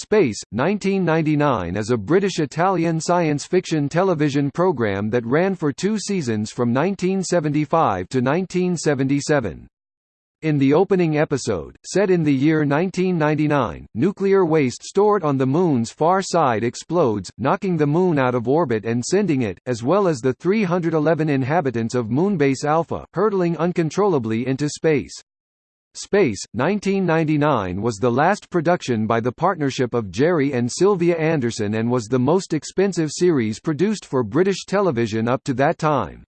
Space, 1999 is a British-Italian science fiction television programme that ran for two seasons from 1975 to 1977. In the opening episode, set in the year 1999, nuclear waste stored on the Moon's far side explodes, knocking the Moon out of orbit and sending it, as well as the 311 inhabitants of Moonbase Alpha, hurtling uncontrollably into space. Space, 1999 was the last production by the partnership of Gerry and Sylvia Anderson and was the most expensive series produced for British television up to that time.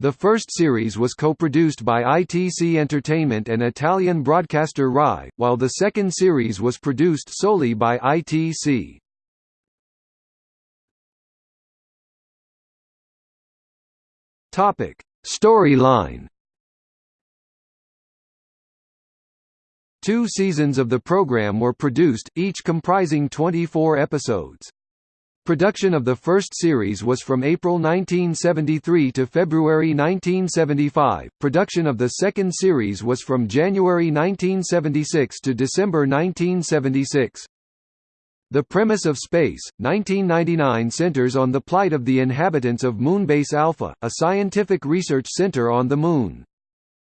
The first series was co-produced by ITC Entertainment and Italian broadcaster RAI, while the second series was produced solely by ITC. Storyline Two seasons of the program were produced, each comprising 24 episodes. Production of the first series was from April 1973 to February 1975. Production of the second series was from January 1976 to December 1976. The premise of Space, 1999 centers on the plight of the inhabitants of Moonbase Alpha, a scientific research center on the Moon.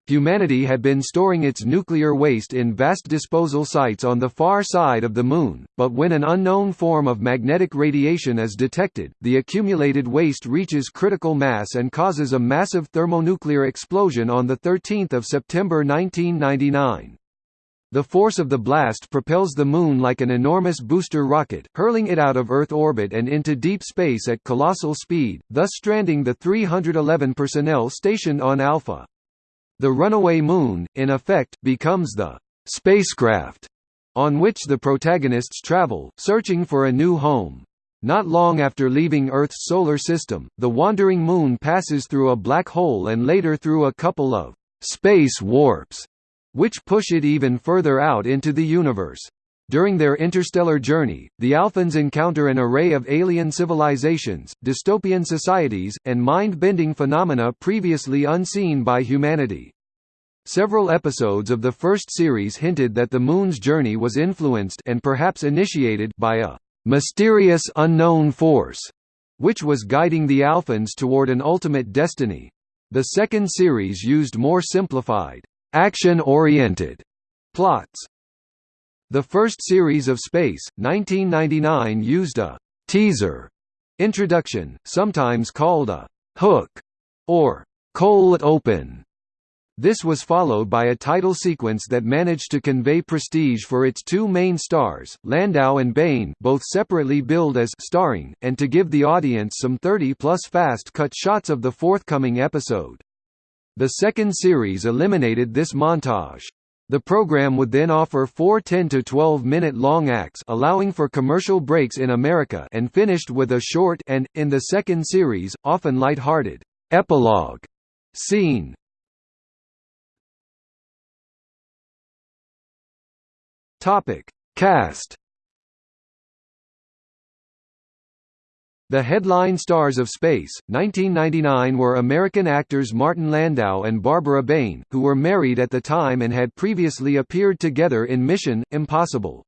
Humanity had been storing its nuclear waste in vast disposal sites on the far side of the Moon, but when an unknown form of magnetic radiation is detected, the accumulated waste reaches critical mass and causes a massive thermonuclear explosion on 13 September 1999. The force of the blast propels the Moon like an enormous booster rocket, hurling it out of Earth orbit and into deep space at colossal speed, thus stranding the 311 personnel stationed on Alpha. The runaway moon, in effect, becomes the spacecraft on which the protagonists travel, searching for a new home. Not long after leaving Earth's solar system, the wandering moon passes through a black hole and later through a couple of space warps, which push it even further out into the universe. During their interstellar journey, the Alphans encounter an array of alien civilizations, dystopian societies, and mind-bending phenomena previously unseen by humanity. Several episodes of the first series hinted that the Moon's journey was influenced and perhaps initiated by a mysterious unknown force, which was guiding the Alphans toward an ultimate destiny. The second series used more simplified, action-oriented plots. The first series of Space, 1999 used a «teaser» introduction, sometimes called a «hook» or «cold open» This was followed by a title sequence that managed to convey prestige for its two main stars, Landau and Bain both separately billed as starring, and to give the audience some 30-plus fast-cut shots of the forthcoming episode. The second series eliminated this montage. The program would then offer four 10 to 12 minute long acts allowing for commercial breaks in America and finished with a short and, in the second series, often light-hearted, epilogue scene. Cast. The headline stars of Space, 1999 were American actors Martin Landau and Barbara Bain, who were married at the time and had previously appeared together in Mission: Impossible.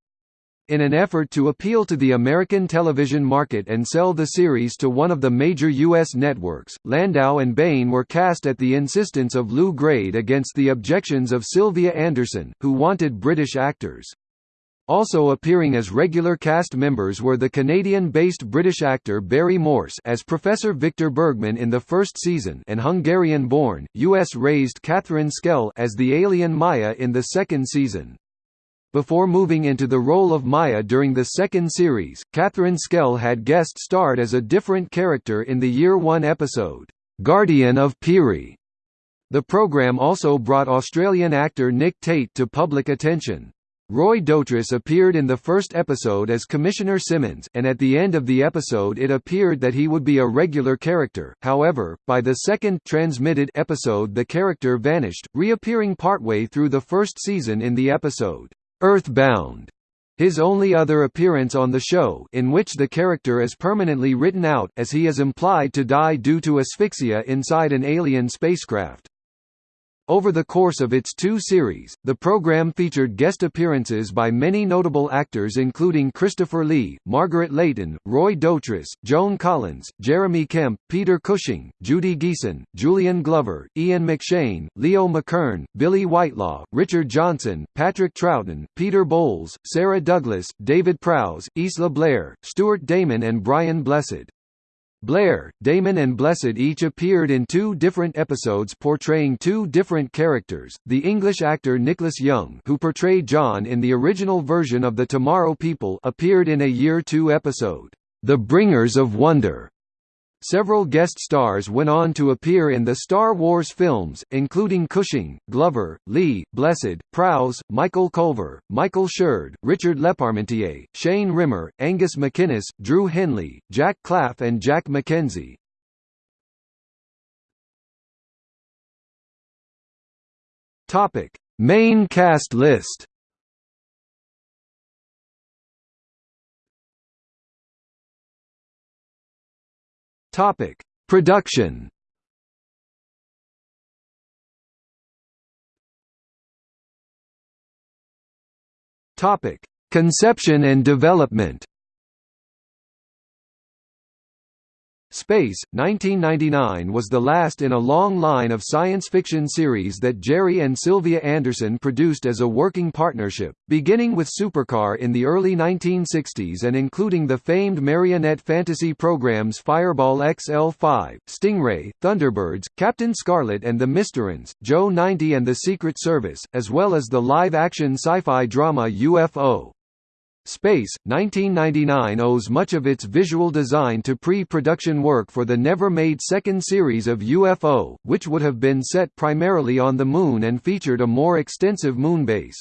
In an effort to appeal to the American television market and sell the series to one of the major U.S. networks, Landau and Bain were cast at the insistence of Lew Grade against the objections of Sylvia Anderson, who wanted British actors. Also appearing as regular cast members were the Canadian-based British actor Barry Morse as Professor Victor Bergman in the first season and Hungarian-born, US-raised Catherine Schell as the alien Maya in the second season. Before moving into the role of Maya during the second series, Catherine Schell had guest starred as a different character in the Year One episode, Guardian of Piri. The program also brought Australian actor Nick Tate to public attention. Roy Dotrice appeared in the first episode as Commissioner Simmons, and at the end of the episode it appeared that he would be a regular character, however, by the second transmitted episode the character vanished, reappearing partway through the first season in the episode, Earthbound. His only other appearance on the show in which the character is permanently written out, as he is implied to die due to asphyxia inside an alien spacecraft. Over the course of its two series, the program featured guest appearances by many notable actors including Christopher Lee, Margaret Leighton, Roy Dotrice, Joan Collins, Jeremy Kemp, Peter Cushing, Judy Geeson, Julian Glover, Ian McShane, Leo McKern, Billie Whitelaw, Richard Johnson, Patrick Troughton, Peter Bowles, Sarah Douglas, David Prowse, Isla Blair, Stuart Damon and Brian Blessed. Blair, Damon and Blessed each appeared in two different episodes portraying two different characters. The English actor Nicholas Young, who portrayed John in the original version of The Tomorrow People, appeared in a Year 2 episode, The Bringers of Wonder, Several guest stars went on to appear in the Star Wars films, including Cushing, Glover, Lee, Blessed, Prowse, Michael Culver, Michael Sheard, Richard Leparmentier, Shane Rimmer, Angus MacInnes, Drew Henley, Jack Klaff and Jack McKenzie. Main cast list Topic: Production. Topic: Conception and development. Space, 1999 was the last in a long line of science fiction series that Gerry and Sylvia Anderson produced as a working partnership, beginning with Supercar in the early 1960s and including the famed marionette fantasy programs Fireball XL5, Stingray, Thunderbirds, Captain Scarlet and the Mysterons, Joe 90 and the Secret Service, as well as the live-action sci-fi drama UFO. Space, 1999 owes much of its visual design to pre-production work for the never-made second series of UFO, which would have been set primarily on the Moon and featured a more extensive moonbase.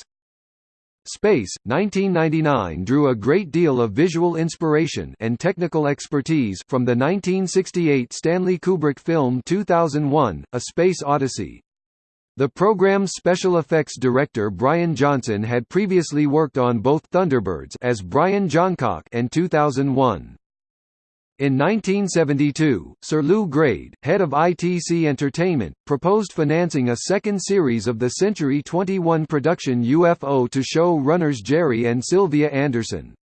Space, 1999 drew a great deal of visual inspiration and technical expertise from the 1968 Stanley Kubrick film 2001, A Space Odyssey. The program's special effects director Brian Johnson had previously worked on both Thunderbirds as Brian Johncock and 2001. In 1972, Sir Lew Grade, head of ITC Entertainment, proposed financing a second series of the Century 21 production UFO to show runners Gerry and Sylvia Anderson.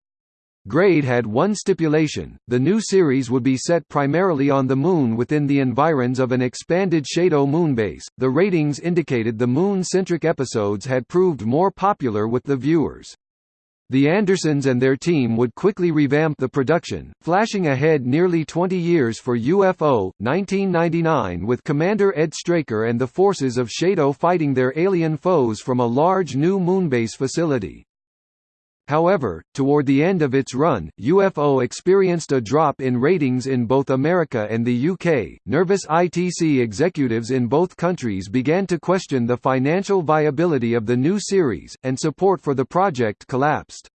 Grade had one stipulation, the new series would be set primarily on the Moon within the environs of an expanded SHADO moonbase. The ratings indicated the Moon-centric episodes had proved more popular with the viewers. The Andersons and their team would quickly revamp the production, flashing ahead nearly 20 years for UFO, 1999 with Commander Ed Straker and the forces of SHADO fighting their alien foes from a large new moonbase facility. However, toward the end of its run, UFO experienced a drop in ratings in both America and the UK. Nervous ITC executives in both countries began to question the financial viability of the new series, and support for the project collapsed.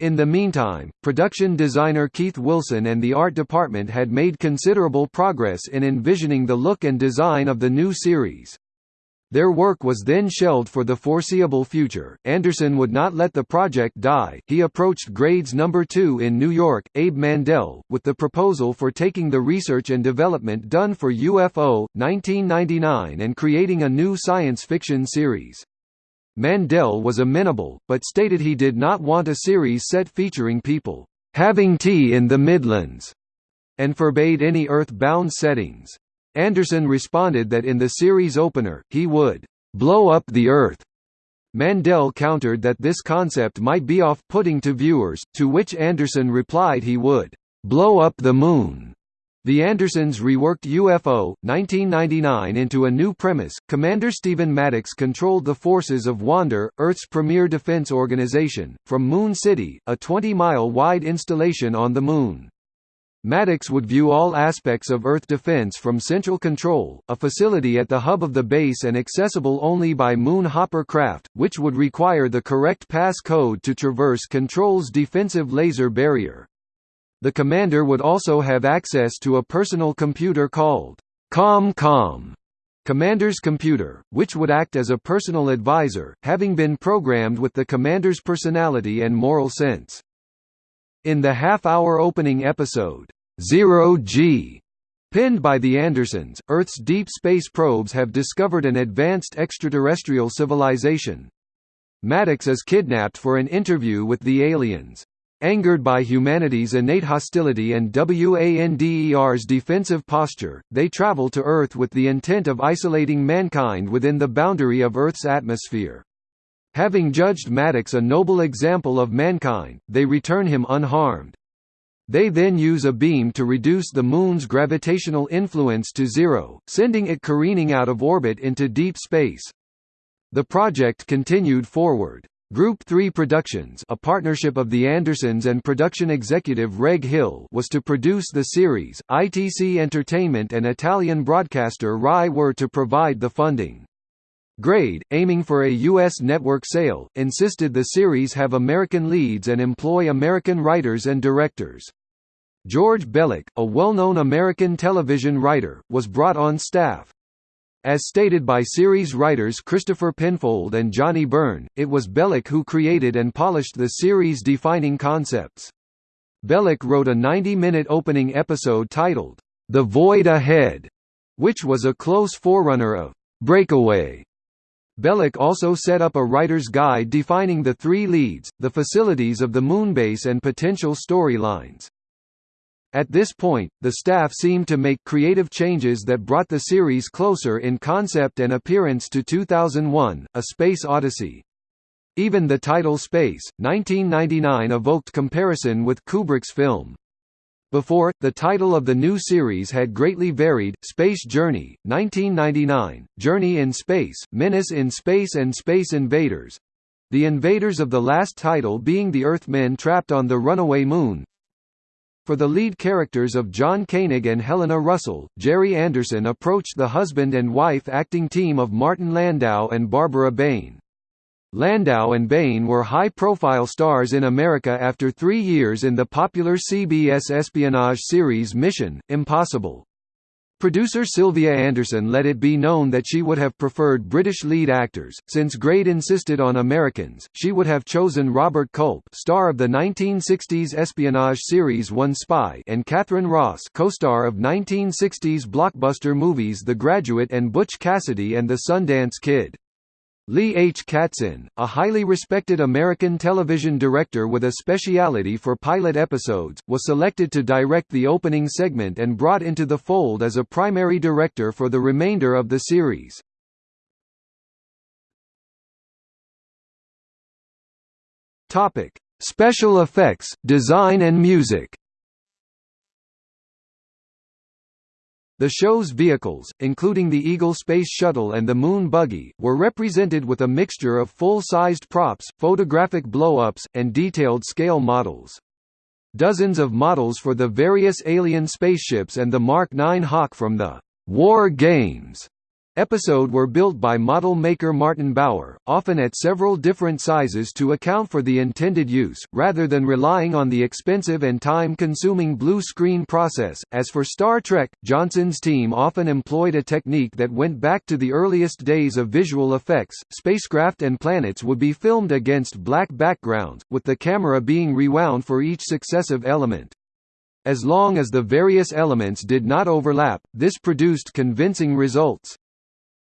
In the meantime, production designer Keith Wilson and the art department had made considerable progress in envisioning the look and design of the new series. Their work was then shelved for the foreseeable future. Anderson would not let the project die. He approached Grades Number 2 in New York, Abe Mandel, with the proposal for taking the research and development done for UFO 1999 and creating a new science fiction series. Mandel was amenable, but stated he did not want a series set featuring people having tea in the Midlands, and forbade any Earth-bound settings. Anderson responded that in the series opener, he would blow up the Earth. Mandel countered that this concept might be off-putting to viewers, to which Anderson replied he would blow up the Moon. The Andersons reworked UFO 1999 into a new premise. Commander Stephen Maddox controlled the forces of WANDER, Earth's premier defense organization, from Moon City, a 20-mile wide installation on the Moon. Maddox would view all aspects of Earth defense from Central Control, a facility at the hub of the base and accessible only by Moon Hopper craft, which would require the correct pass code to traverse Control's defensive laser barrier. The commander would also have access to a personal computer called COM-COM, Commander's computer, which would act as a personal advisor, having been programmed with the commander's personality and moral sense. In the half-hour opening episode, Zero G. Pinned by the Andersons, Earth's deep space probes have discovered an advanced extraterrestrial civilization. Maddox is kidnapped for an interview with the aliens. Angered by humanity's innate hostility and WANDER's defensive posture, they travel to Earth with the intent of isolating mankind within the boundary of Earth's atmosphere. Having judged Maddox a noble example of mankind, they return him unharmed. They then use a beam to reduce the Moon's gravitational influence to zero, sending it careening out of orbit into deep space. The project continued forward. Group 3 Productions a partnership of the Andersons and production executive Reg Hill was to produce the series, ITC Entertainment and Italian broadcaster RAI were to provide the funding. Grade, aiming for a U.S. network sale, insisted the series have American leads and employ American writers and directors. George Bellak, a well-known American television writer, was brought on staff. As stated by series writers Christopher Penfold and Johnny Byrne, it was Bellak who created and polished the series' defining concepts. Bellak wrote a 90-minute opening episode titled, The Void Ahead, which was a close forerunner of Breakaway. Bellak also set up a writer's guide defining the three leads, the facilities of the moonbase and potential storylines. At this point, the staff seemed to make creative changes that brought the series closer in concept and appearance to 2001, A Space Odyssey. Even the title Space, 1999 evoked comparison with Kubrick's film. Before, the title of the new series had greatly varied, Space Journey, 1999, Journey in Space, Menace in Space and Space Invaders. The invaders of the last title being the Earthmen trapped on the runaway moon. For the lead characters of John Koenig and Helena Russell, Gerry Anderson approached the husband and wife acting team of Martin Landau and Barbara Bain. Landau and Bain were high-profile stars in America after three years in the popular CBS espionage series Mission: Impossible. Producer Sylvia Anderson let it be known that she would have preferred British lead actors. Since Grade insisted on Americans, she would have chosen Robert Culp, star of the 1960s espionage series One Spy, and Katharine Ross, co-star of 1960s blockbuster movies The Graduate and Butch Cassidy and the Sundance Kid. Lee H. Katzin, a highly respected American television director with a speciality for pilot episodes, was selected to direct the opening segment and brought into the fold as a primary director for the remainder of the series. Special effects, design and music The show's vehicles, including the Eagle Space Shuttle and the Moon Buggy, were represented with a mixture of full-sized props, photographic blow-ups, and detailed scale models. Dozens of models for the various alien spaceships and the Mark 9 Hawk from the War Games episode were built by model maker Martin Bower, often at several different sizes to account for the intended use, rather than relying on the expensive and time-consuming blue screen process. As for Star Trek, Johnson's team often employed a technique that went back to the earliest days of visual effects. Spacecraft and planets would be filmed against black backgrounds, with the camera being rewound for each successive element. As long as the various elements did not overlap, this produced convincing results.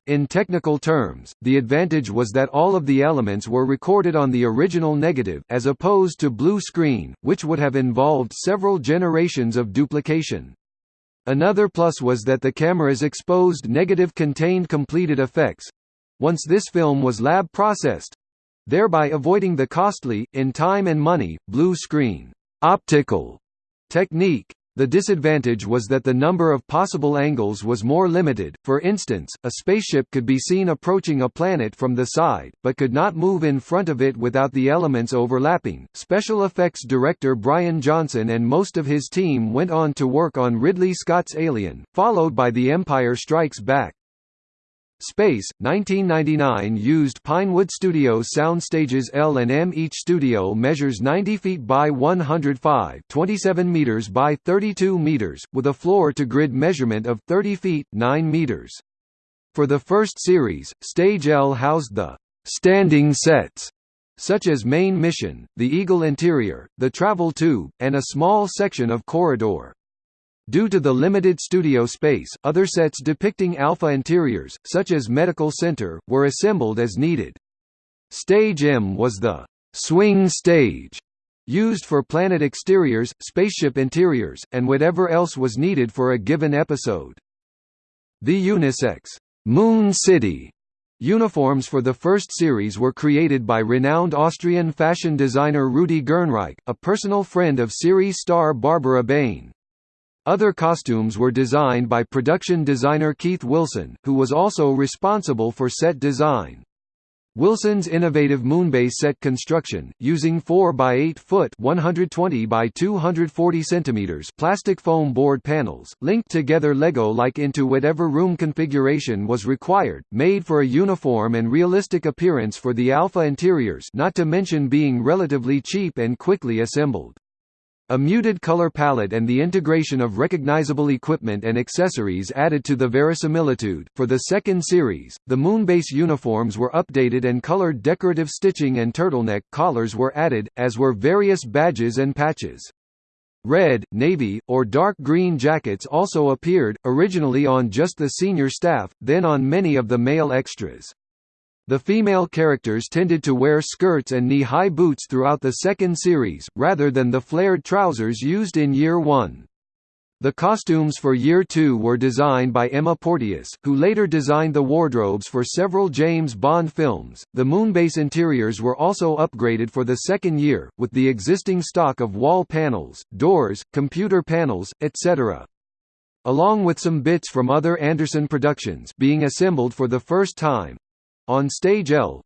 In technical terms, the advantage was that all of the elements were recorded on the original negative as opposed to blue screen, which would have involved several generations of duplication. Another plus was that the camera's exposed negative contained completed effects once this film was lab processed thereby avoiding the costly, in time and money, blue screen optical technique. The disadvantage was that the number of possible angles was more limited, for instance, a spaceship could be seen approaching a planet from the side, but could not move in front of it without the elements overlapping. Special effects director Brian Johnson and most of his team went on to work on Ridley Scott's Alien, followed by The Empire Strikes Back. Space, 1999 used Pinewood Studios soundstages L and M. Each studio measures 90 feet by 105 27 meters by 32 meters, with a floor-to-grid measurement of 30 feet 9 meters. For the first series, Stage L housed the «standing sets» such as Main Mission, the Eagle Interior, the Travel Tube, and a small section of corridor. Due to the limited studio space, other sets depicting Alpha interiors, such as Medical Center, were assembled as needed. Stage M was the swing stage used for planet exteriors, spaceship interiors, and whatever else was needed for a given episode. The unisex Moon City uniforms for the first series were created by renowned Austrian fashion designer Rudi Gernreich, a personal friend of series star Barbara Bain. Other costumes were designed by production designer Keith Wilson, who was also responsible for set design. Wilson's innovative moonbase set construction, using 4 by 8 foot 120 by 240 centimeters plastic foam board panels, linked together Lego-like into whatever room configuration was required, made for a uniform and realistic appearance for the Alpha interiors not to mention being relatively cheap and quickly assembled. A muted color palette and the integration of recognizable equipment and accessories added to the verisimilitude. For the second series, the Moonbase uniforms were updated and colored decorative stitching and turtleneck collars were added, as were various badges and patches. Red, navy, or dark green jackets also appeared, originally on just the senior staff, then on many of the male extras. The female characters tended to wear skirts and knee-high boots throughout the second series, rather than the flared trousers used in Year 1. The costumes for Year 2 were designed by Emma Porteous, who later designed the wardrobes for several James Bond films. The Moonbase interiors were also upgraded for the second year, with the existing stock of wall panels, doors, computer panels, etc. Along with some bits from other Anderson productions being assembled for the first time, on Stage L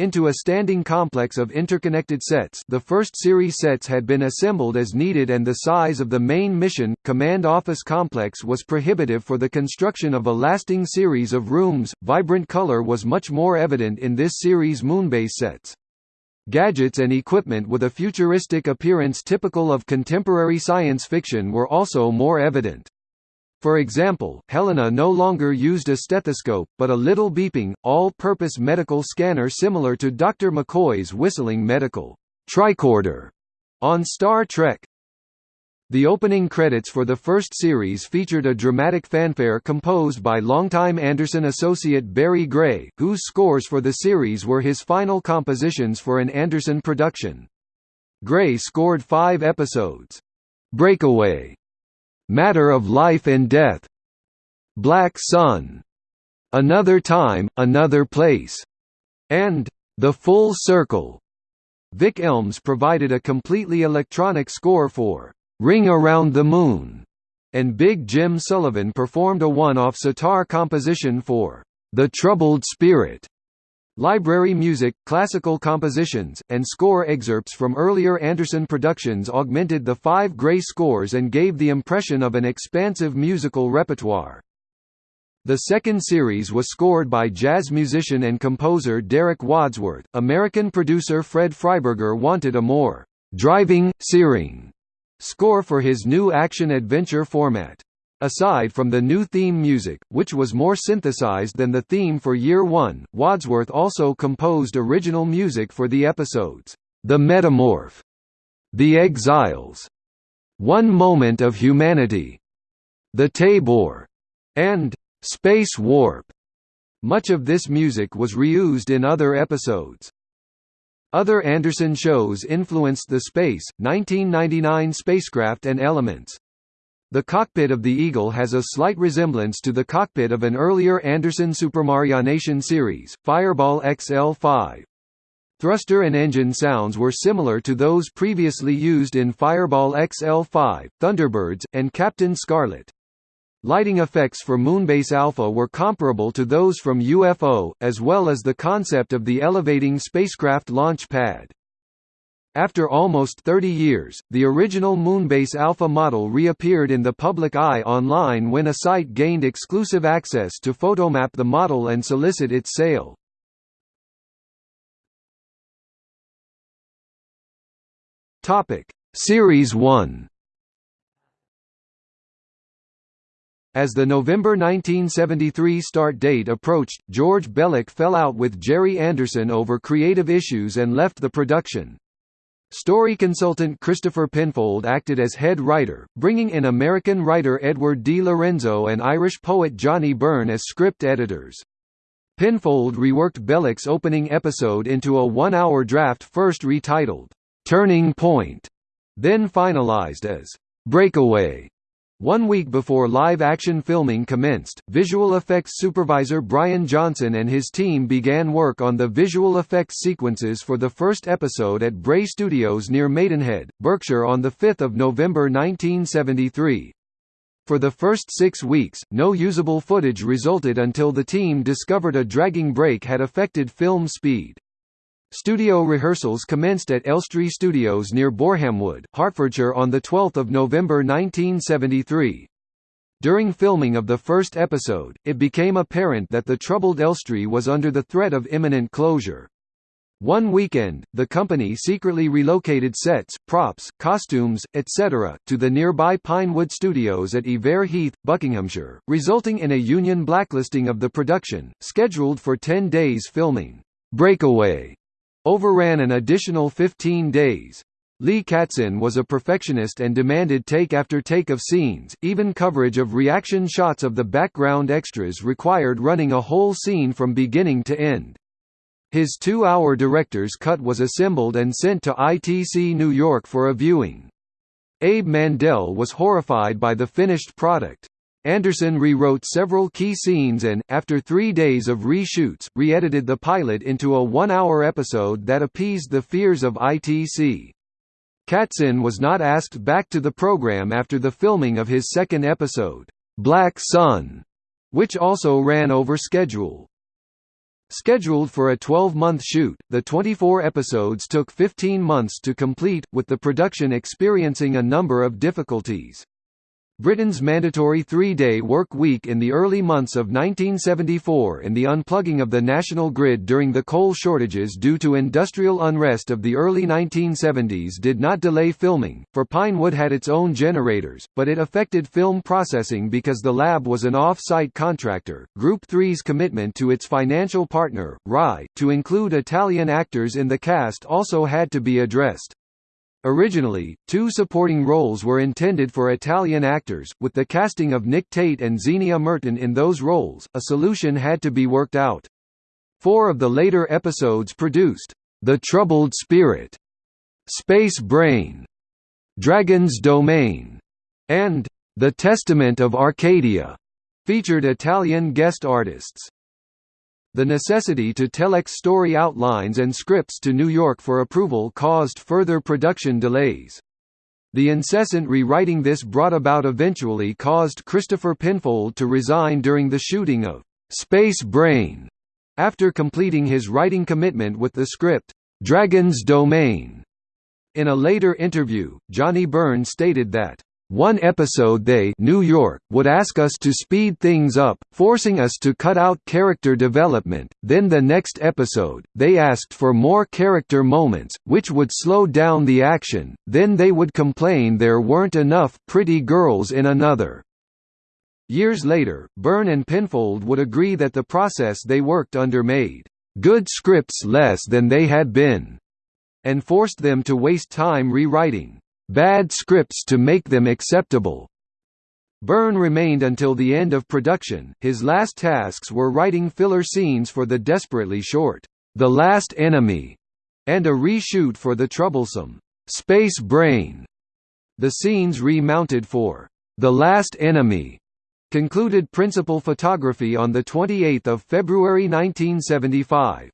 into a standing complex of interconnected sets the first series sets had been assembled as needed and the size of the main mission, command office complex was prohibitive for the construction of a lasting series of rooms. Vibrant color was much more evident in this series' moonbase sets. Gadgets and equipment with a futuristic appearance typical of contemporary science fiction were also more evident. For example, Helena no longer used a stethoscope, but a little beeping, all-purpose medical scanner similar to Dr. McCoy's whistling medical tricorder on Star Trek. The opening credits for the first series featured a dramatic fanfare composed by longtime Anderson associate Barry Gray, whose scores for the series were his final compositions for an Anderson production. Gray scored five episodes. Breakaway Matter of Life and Death, Black Sun, Another Time, Another Place, and The Full Circle. Vic Elms provided a completely electronic score for Ring Around the Moon, and Big Jim Sullivan performed a one-off sitar composition for The Troubled Spirit. Library music, classical compositions, and score excerpts from earlier Anderson productions augmented the five Gray scores and gave the impression of an expansive musical repertoire. The second series was scored by jazz musician and composer Derek Wadsworth. American producer Fred Freiberger wanted a more driving, searing score for his new action-adventure format. Aside from the new theme music, which was more synthesized than the theme for Year One, Wadsworth also composed original music for the episodes, The Metamorph, The Exiles, One Moment of Humanity, The Taybor, and Space Warp. Much of this music was reused in other episodes. Other Anderson shows influenced the Space, 1999 spacecraft and elements. The cockpit of the Eagle has a slight resemblance to the cockpit of an earlier Anderson Supermarionation series, Fireball XL5. Thruster and engine sounds were similar to those previously used in Fireball XL5, Thunderbirds, and Captain Scarlet. Lighting effects for Moonbase Alpha were comparable to those from UFO, as well as the concept of the elevating spacecraft launch pad. After almost 30 years, the original Moonbase Alpha model reappeared in the public eye online when a site gained exclusive access to photomap the model and solicit its sale. Topic: Series 1 As the November 1973 start date approached, George Bellak fell out with Gerry Anderson over creative issues and left the production. Story consultant Christopher Penfold acted as head writer, bringing in American writer Edward di Lorenzo and Irish poet Johnny Byrne as script editors. Penfold reworked Bellak's opening episode into a one-hour draft first retitled, "'Turning Point", then finalized as, "'Breakaway". One week before live-action filming commenced, visual effects supervisor Brian Johnson and his team began work on the visual effects sequences for the first episode at Bray Studios near Maidenhead, Berkshire on 5 November 1973. For the first six weeks, no usable footage resulted until the team discovered a dragging brake had affected film speed. Studio rehearsals commenced at Elstree Studios near Borehamwood, Hertfordshire on 12 November 1973. During filming of the first episode, it became apparent that the troubled Elstree was under the threat of imminent closure. One weekend, the company secretly relocated sets, props, costumes, etc., to the nearby Pinewood Studios at Iver Heath, Buckinghamshire, resulting in a union blacklisting of the production, scheduled for 10 days filming. Breakaway overran an additional 15 days. Lee Katzin was a perfectionist and demanded take after take of scenes, even coverage of reaction shots of the background extras required running a whole scene from beginning to end. His two-hour director's cut was assembled and sent to ITC New York for a viewing. Abe Mandel was horrified by the finished product. Anderson rewrote several key scenes and, after three days of reshoots, re-edited the pilot into a one-hour episode that appeased the fears of ITC. Katzin was not asked back to the program after the filming of his second episode, Black Sun, which also ran over schedule. Scheduled for a 12-month shoot, the 24 episodes took 15 months to complete, with the production experiencing a number of difficulties. Britain's mandatory three-day work week in the early months of 1974 and the unplugging of the national grid during the coal shortages due to industrial unrest of the early 1970s did not delay filming, for Pinewood had its own generators, but it affected film processing because the lab was an off-site contractor. Group 3's commitment to its financial partner, RAI, to include Italian actors in the cast also had to be addressed. Originally, two supporting roles were intended for Italian actors, with the casting of Nick Tate and Zienia Merton in those roles, a solution had to be worked out. Four of the later episodes produced, The Troubled Spirit, Space Brain, Dragon's Domain, and The Testament of Arcadia, featured Italian guest artists. The necessity to telex story outlines and scripts to New York for approval caused further production delays. The incessant rewriting this brought about eventually caused Christopher Penfold to resign during the shooting of Space Brain, after completing his writing commitment with the script, Dragon's Domain. In a later interview, Johnny Byrne stated that one episode they New York would ask us to speed things up, forcing us to cut out character development, then the next episode, they asked for more character moments, which would slow down the action, then they would complain there weren't enough pretty girls in another. Years later, Byrne and Penfold would agree that the process they worked under made good scripts less than they had been, and forced them to waste time rewriting bad scripts to make them acceptable. Byrne remained until the end of production, his last tasks were writing filler scenes for the desperately short, The Last Enemy, and a reshoot for the troublesome, Space Brain. The scenes remounted for The Last Enemy concluded principal photography on 28 February 1975.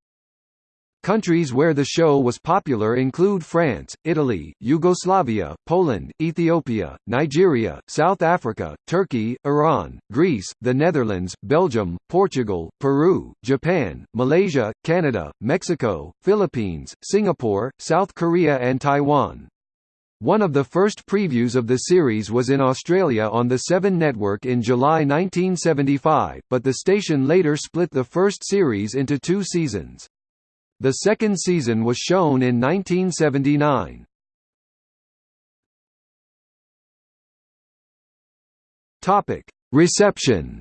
Countries where the show was popular include France, Italy, Yugoslavia, Poland, Ethiopia, Nigeria, South Africa, Turkey, Iran, Greece, the Netherlands, Belgium, Portugal, Peru, Japan, Malaysia, Canada, Mexico, Philippines, Singapore, South Korea and Taiwan. One of the first previews of the series was in Australia on the Seven Network in July 1975, but the station later split the first series into two seasons. The second season was shown in 1979. Topic: Reception.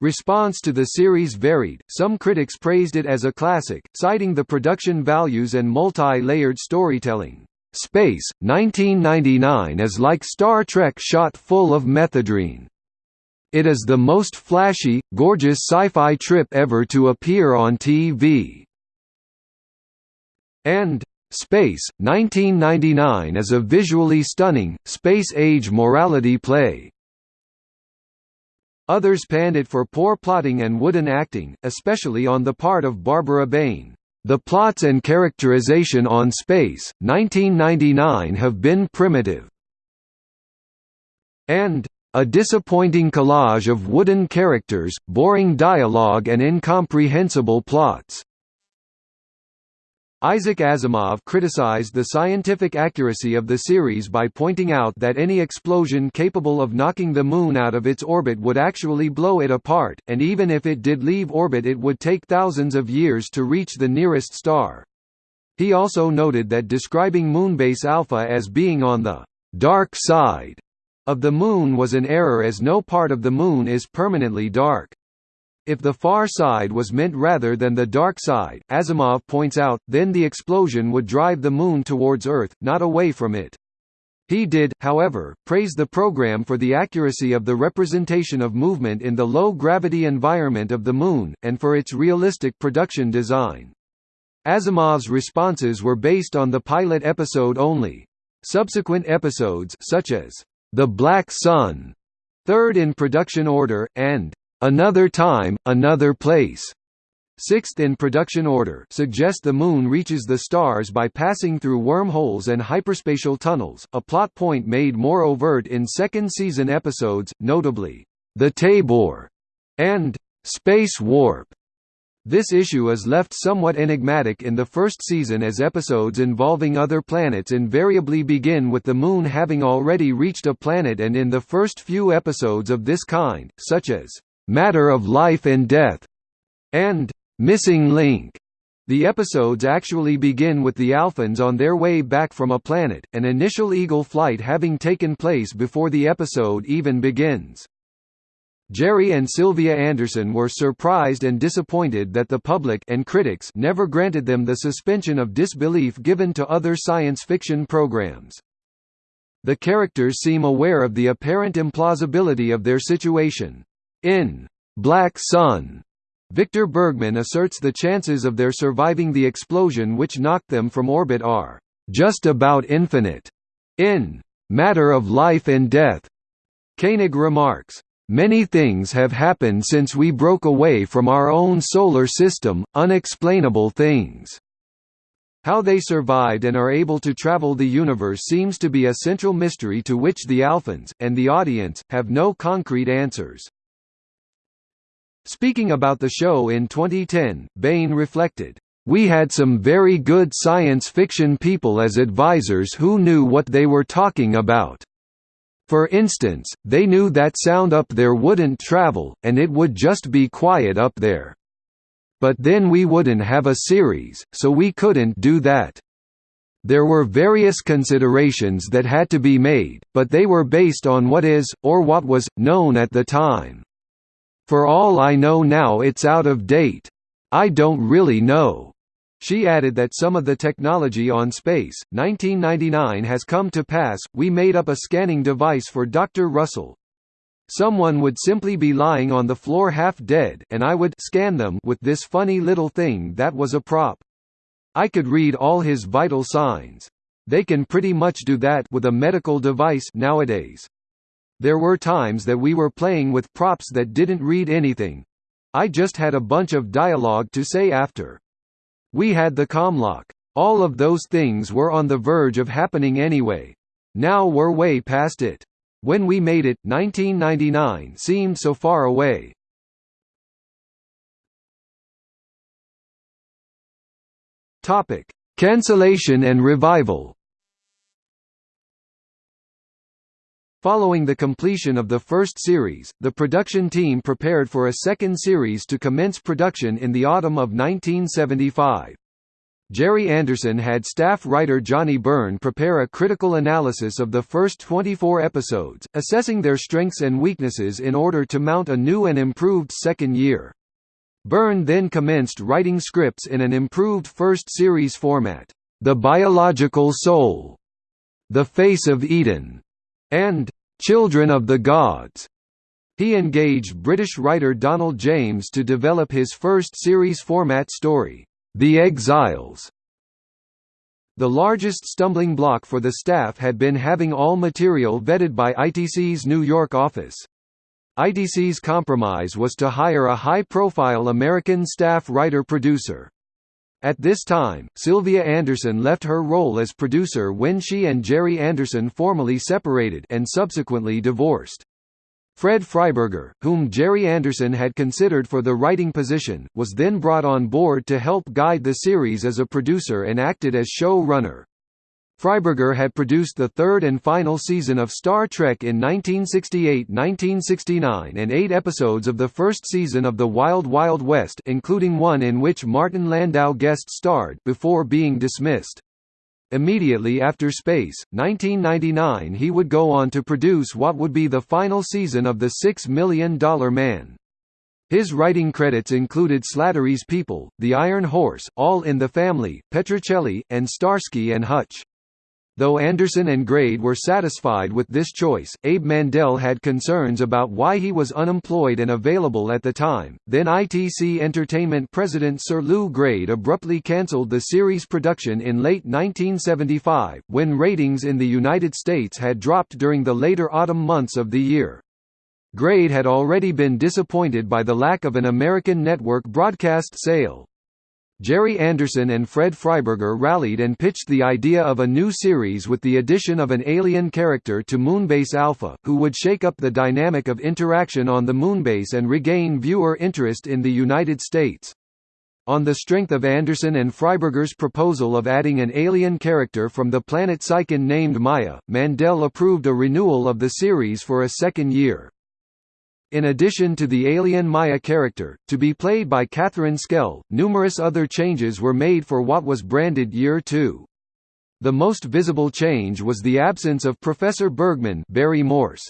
Response to the series varied, some critics praised it as a classic, citing the production values and multi-layered storytelling. Space, 1999 is like Star Trek shot full of methadone. It is the most flashy, gorgeous sci-fi trip ever to appear on TV. And Space, 1999 is a visually stunning, space-age morality play. Others panned it for poor plotting and wooden acting, especially on the part of Barbara Bain. The plots and characterization on Space, 1999 have been primitive. And a disappointing collage of wooden characters, boring dialogue and incomprehensible plots. Isaac Asimov criticized the scientific accuracy of the series by pointing out that any explosion capable of knocking the Moon out of its orbit would actually blow it apart, and even if it did leave orbit it would take thousands of years to reach the nearest star. He also noted that describing Moonbase Alpha as being on the «dark side» of the Moon was an error as no part of the Moon is permanently dark. If the far side was meant rather than the dark side, Asimov points out, then the explosion would drive the Moon towards Earth, not away from it. He did, however, praise the program for the accuracy of the representation of movement in the low-gravity environment of the Moon, and for its realistic production design. Asimov's responses were based on the pilot episode only. Subsequent episodes such as The Black Sun, third in production order, and Another Time, Another Place, sixth in production order suggest the Moon reaches the stars by passing through wormholes and hyperspatial tunnels, a plot point made more overt in second-season episodes, notably, The Taybor and Space Warp. This issue is left somewhat enigmatic in the first season as episodes involving other planets invariably begin with the Moon having already reached a planet and in the first few episodes of this kind, such as Matter of Life and Death, and Missing Link. The episodes actually begin with the Alphans on their way back from a planet, an initial Eagle flight having taken place before the episode even begins. Gerry and Sylvia Anderson were surprised and disappointed that the public and critics never granted them the suspension of disbelief given to other science fiction programs. The characters seem aware of the apparent implausibility of their situation. In Black Sun, Victor Bergman asserts the chances of their surviving the explosion which knocked them from orbit are just about infinite. In Matter of Life and Death, Koenig remarks, Many things have happened since we broke away from our own solar system, unexplainable things. How they survived and are able to travel the universe seems to be a central mystery to which the Alphans, and the audience, have no concrete answers. Speaking about the show in 2010, Bain reflected, "...we had some very good science fiction people as advisors who knew what they were talking about. For instance, they knew that sound up there wouldn't travel, and it would just be quiet up there. But then we wouldn't have a series, so we couldn't do that." There were various considerations that had to be made, but they were based on what is, or what was, known at the time. For all I know now it's out of date. I don't really know. She added that some of the technology on Space, 1999 has come to pass, we made up a scanning device for Dr. Russell. Someone would simply be lying on the floor half dead and I would scan them with this funny little thing that was a prop. I could read all his vital signs. They can pretty much do that with a medical device nowadays. There were times that we were playing with props that didn't read anything. I just had a bunch of dialogue to say after. We had the commlock. All of those things were on the verge of happening anyway. Now we're way past it. When we made it, 1999 seemed so far away. Topic: Cancellation and revival. Following the completion of the first series, the production team prepared for a second series to commence production in the autumn of 1975. Gerry Anderson had staff writer Johnny Byrne prepare a critical analysis of the first 24 episodes, assessing their strengths and weaknesses in order to mount a new and improved second year. Byrne then commenced writing scripts in an improved first series format, The Biological Soul, The Face of Eden, and Children of the Gods. He engaged British writer Donald James to develop his first series format story, the Exiles The largest stumbling block for the staff had been having all material vetted by ITC's New York office. ITC's compromise was to hire a high-profile American staff writer-producer. At this time, Sylvia Anderson left her role as producer when she and Gerry Anderson formally separated and subsequently divorced. Fred Freiberger, whom Gerry Anderson had considered for the writing position, was then brought on board to help guide the series as a producer and acted as show runner. Freiberger had produced the third and final season of Star Trek in 1968–1969 and eight episodes of the first season of The Wild Wild West including one in which Martin Landau guest starred before being dismissed. Immediately after Space, 1999 he would go on to produce what would be the final season of The Six Million Dollar Man. His writing credits included Slattery's People, The Iron Horse, All in the Family, Petrocelli, and Starsky and Hutch. Though Anderson and Grade were satisfied with this choice, Abe Mandel had concerns about why he was unemployed and available at the time. Then ITC Entertainment president Sir Lew Grade abruptly cancelled the series production in late 1975, when ratings in the United States had dropped during the later autumn months of the year. Grade had already been disappointed by the lack of an American network broadcast sale. Gerry Anderson and Fred Freiberger rallied and pitched the idea of a new series with the addition of an alien character to Moonbase Alpha, who would shake up the dynamic of interaction on the moonbase and regain viewer interest in the United States. On the strength of Anderson and Freiberger's proposal of adding an alien character from the planet Psychon named Maya, Mandel approved a renewal of the series for a second year. In addition to the alien Maya character, to be played by Catherine Schell, numerous other changes were made for what was branded Year 2. The most visible change was the absence of Professor Bergman Barry Morse.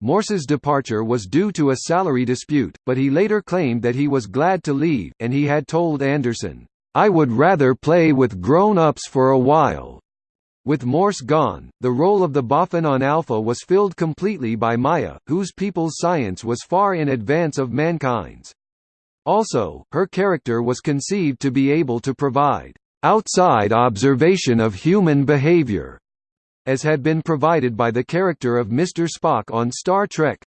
Morse's departure was due to a salary dispute, but he later claimed that he was glad to leave, and he had told Anderson, "'I would rather play with grown-ups for a while. With Morse gone, the role of the Boffin on Alpha was filled completely by Maya, whose people's science was far in advance of mankind's. Also, her character was conceived to be able to provide outside observation of human behavior, as had been provided by the character of Mr. Spock on Star Trek.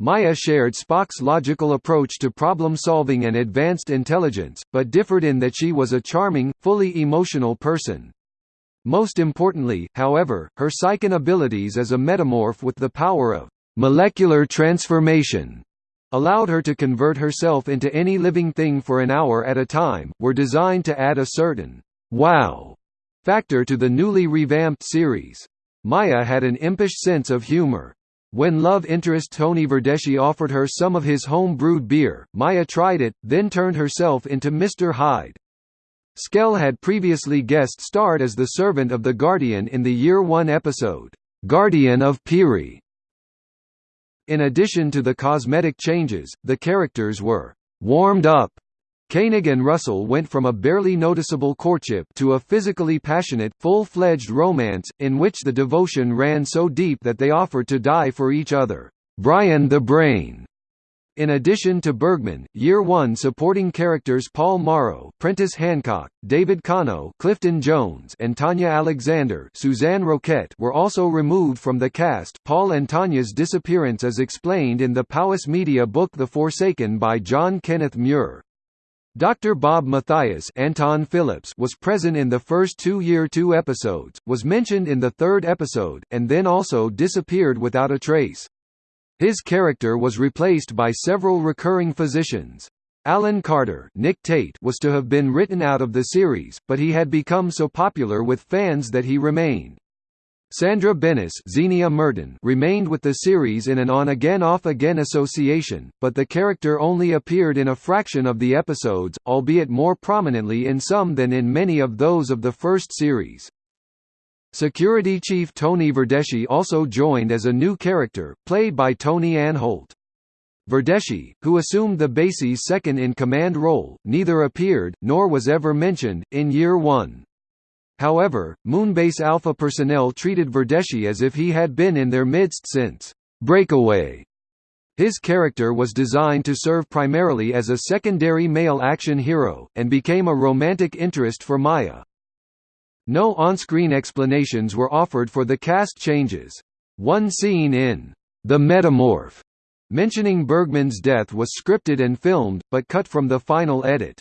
Maya shared Spock's logical approach to problem-solving and advanced intelligence, but differed in that she was a charming, fully emotional person. Most importantly, however, her psychic abilities as a metamorph with the power of molecular transformation allowed her to convert herself into any living thing for an hour at a time, were designed to add a certain wow factor to the newly revamped series. Maya had an impish sense of humor. When love interest Tony Verdeschi offered her some of his home-brewed beer, Maya tried it, then turned herself into Mr. Hyde. Schell had previously guest-starred as the servant of the Guardian in the Year One episode, "'Guardian of Piri". In addition to the cosmetic changes, the characters were "'warmed up' Koenig and Russell went from a barely noticeable courtship to a physically passionate, full-fledged romance, in which the devotion ran so deep that they offered to die for each other. Brian the Brain in addition to Bergman, Year One supporting characters Paul Morrow, Prentice Hancock, David Kano, Clifton Jones, and Tanya Alexander, Suzanne Roquette were also removed from the cast. Paul and Tanya's disappearance is explained in the Powys Media book The Forsaken by John Kenneth Muir. Dr. Bob Mathias Anton Phillips was present in the first two Year Two episodes, was mentioned in the third episode, and then also disappeared without a trace. His character was replaced by several recurring physicians. Alan Carter Nick Tate was to have been written out of the series, but he had become so popular with fans that he remained. Sandra Benes Zienia Merton remained with the series in an on-again off-again association, but the character only appeared in a fraction of the episodes, albeit more prominently in some than in many of those of the first series. Security Chief Tony Verdeschi also joined as a new character, played by Tony Anholt. Verdeschi, who assumed the base's second-in-command role, neither appeared, nor was ever mentioned, in Year One. However, Moonbase Alpha personnel treated Verdeschi as if he had been in their midst since Breakaway. His character was designed to serve primarily as a secondary male action hero, and became a romantic interest for Maya. No on-screen explanations were offered for the cast changes. One scene in The Metamorph mentioning Bergman's death was scripted and filmed, but cut from the final edit.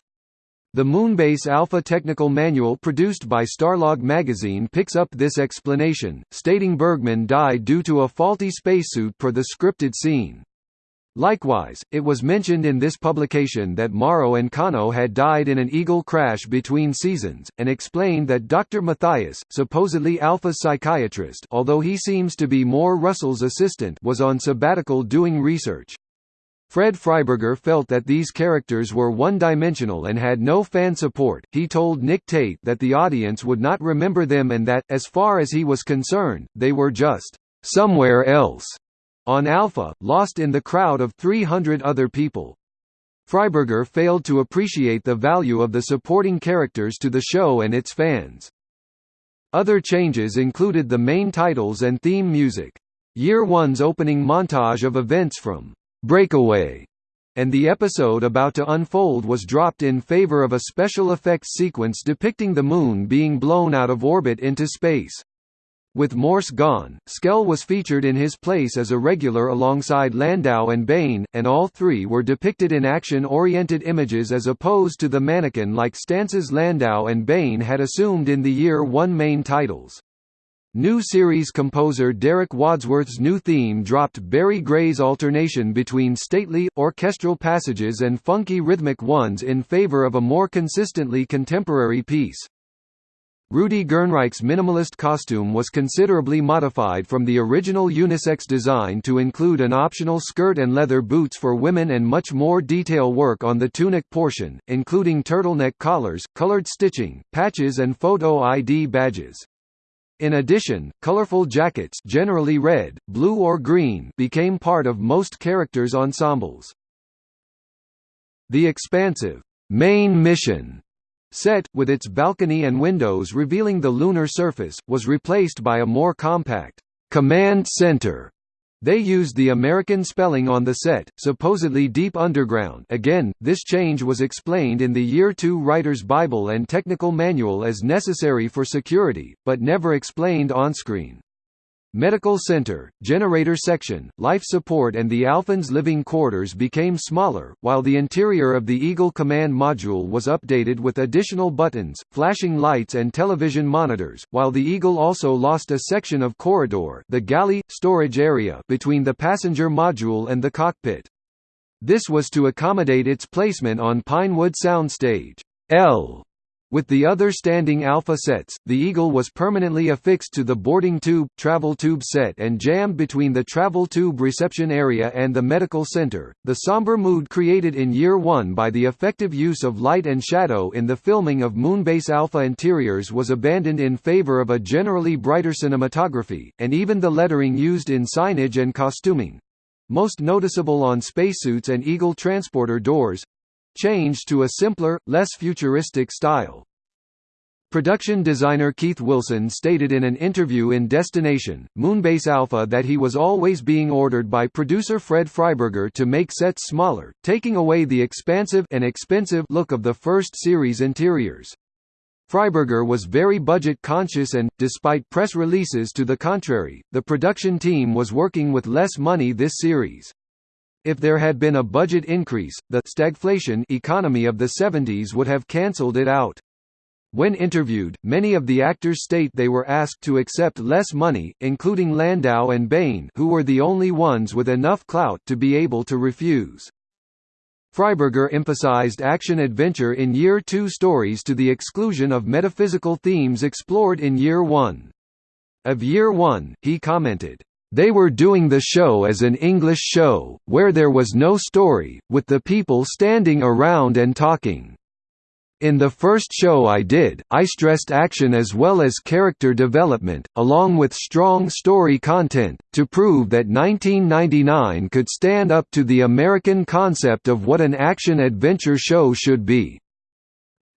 The Moonbase Alpha technical manual produced by Starlog magazine picks up this explanation, stating Bergman died due to a faulty spacesuit per the scripted scene. Likewise, it was mentioned in this publication that Morrow and Kano had died in an Eagle crash between seasons, and explained that Dr. Mathias, supposedly Alpha's psychiatrist although he seems to be more Russell's assistant was on sabbatical doing research. Fred Freiberger felt that these characters were one-dimensional and had no fan support. He told Nick Tate that the audience would not remember them and that, as far as he was concerned, they were just somewhere else on Alpha, lost in the crowd of 300 other people. Freiberger failed to appreciate the value of the supporting characters to the show and its fans. Other changes included the main titles and theme music. Year One's opening montage of events from Breakaway, and the episode about to unfold was dropped in favor of a special effects sequence depicting the Moon being blown out of orbit into space. With Morse gone, Schell was featured in his place as a regular alongside Landau and Bain, and all three were depicted in action-oriented images as opposed to the mannequin-like stances Landau and Bain had assumed in the year one main titles. New series composer Derek Wadsworth's new theme dropped Barry Gray's alternation between stately, orchestral passages and funky rhythmic ones in favor of a more consistently contemporary piece. Rudi Gernreich's minimalist costume was considerably modified from the original unisex design to include an optional skirt and leather boots for women and much more detail work on the tunic portion, including turtleneck collars, colored stitching, patches and photo ID badges. In addition, colorful jackets generally red, blue or green became part of most characters' ensembles. The expansive main mission set, with its balcony and windows revealing the lunar surface, was replaced by a more compact command center they used the American spelling on the set, supposedly Deep Underground again, this change was explained in the Year 2 Writer's Bible and Technical Manual as necessary for security, but never explained on-screen. Medical center, generator section, life support and the Alphans living quarters became smaller, while the interior of the Eagle command module was updated with additional buttons, flashing lights and television monitors, while the Eagle also lost a section of corridor the galley, storage area between the passenger module and the cockpit. This was to accommodate its placement on Pinewood Soundstage L with the other standing Alpha sets, the Eagle was permanently affixed to the boarding tube, travel tube set and jammed between the travel tube reception area and the medical center. The somber mood created in Year 1 by the effective use of light and shadow in the filming of Moonbase Alpha interiors was abandoned in favor of a generally brighter cinematography, and even the lettering used in signage and costuming most noticeable on spacesuits and Eagle transporter doors changed to a simpler, less futuristic style. Production designer Keith Wilson stated in an interview in Destination, Moonbase Alpha that he was always being ordered by producer Fred Freiberger to make sets smaller, taking away the expansive and expensive look of the first series interiors. Freiberger was very budget conscious and, despite press releases to the contrary, the production team was working with less money this series. If there had been a budget increase, the stagflation economy of the 70s would have cancelled it out. When interviewed, many of the actors state they were asked to accept less money, including Landau and Bain who were the only ones with enough clout to be able to refuse. Freiberger emphasized action-adventure in Year 2 stories to the exclusion of metaphysical themes explored in Year 1. Of year one, he commented, "...they were doing the show as an English show, where there was no story, with the people standing around and talking." In the first show I did, I stressed action as well as character development, along with strong story content, to prove that 1999 could stand up to the American concept of what an action-adventure show should be.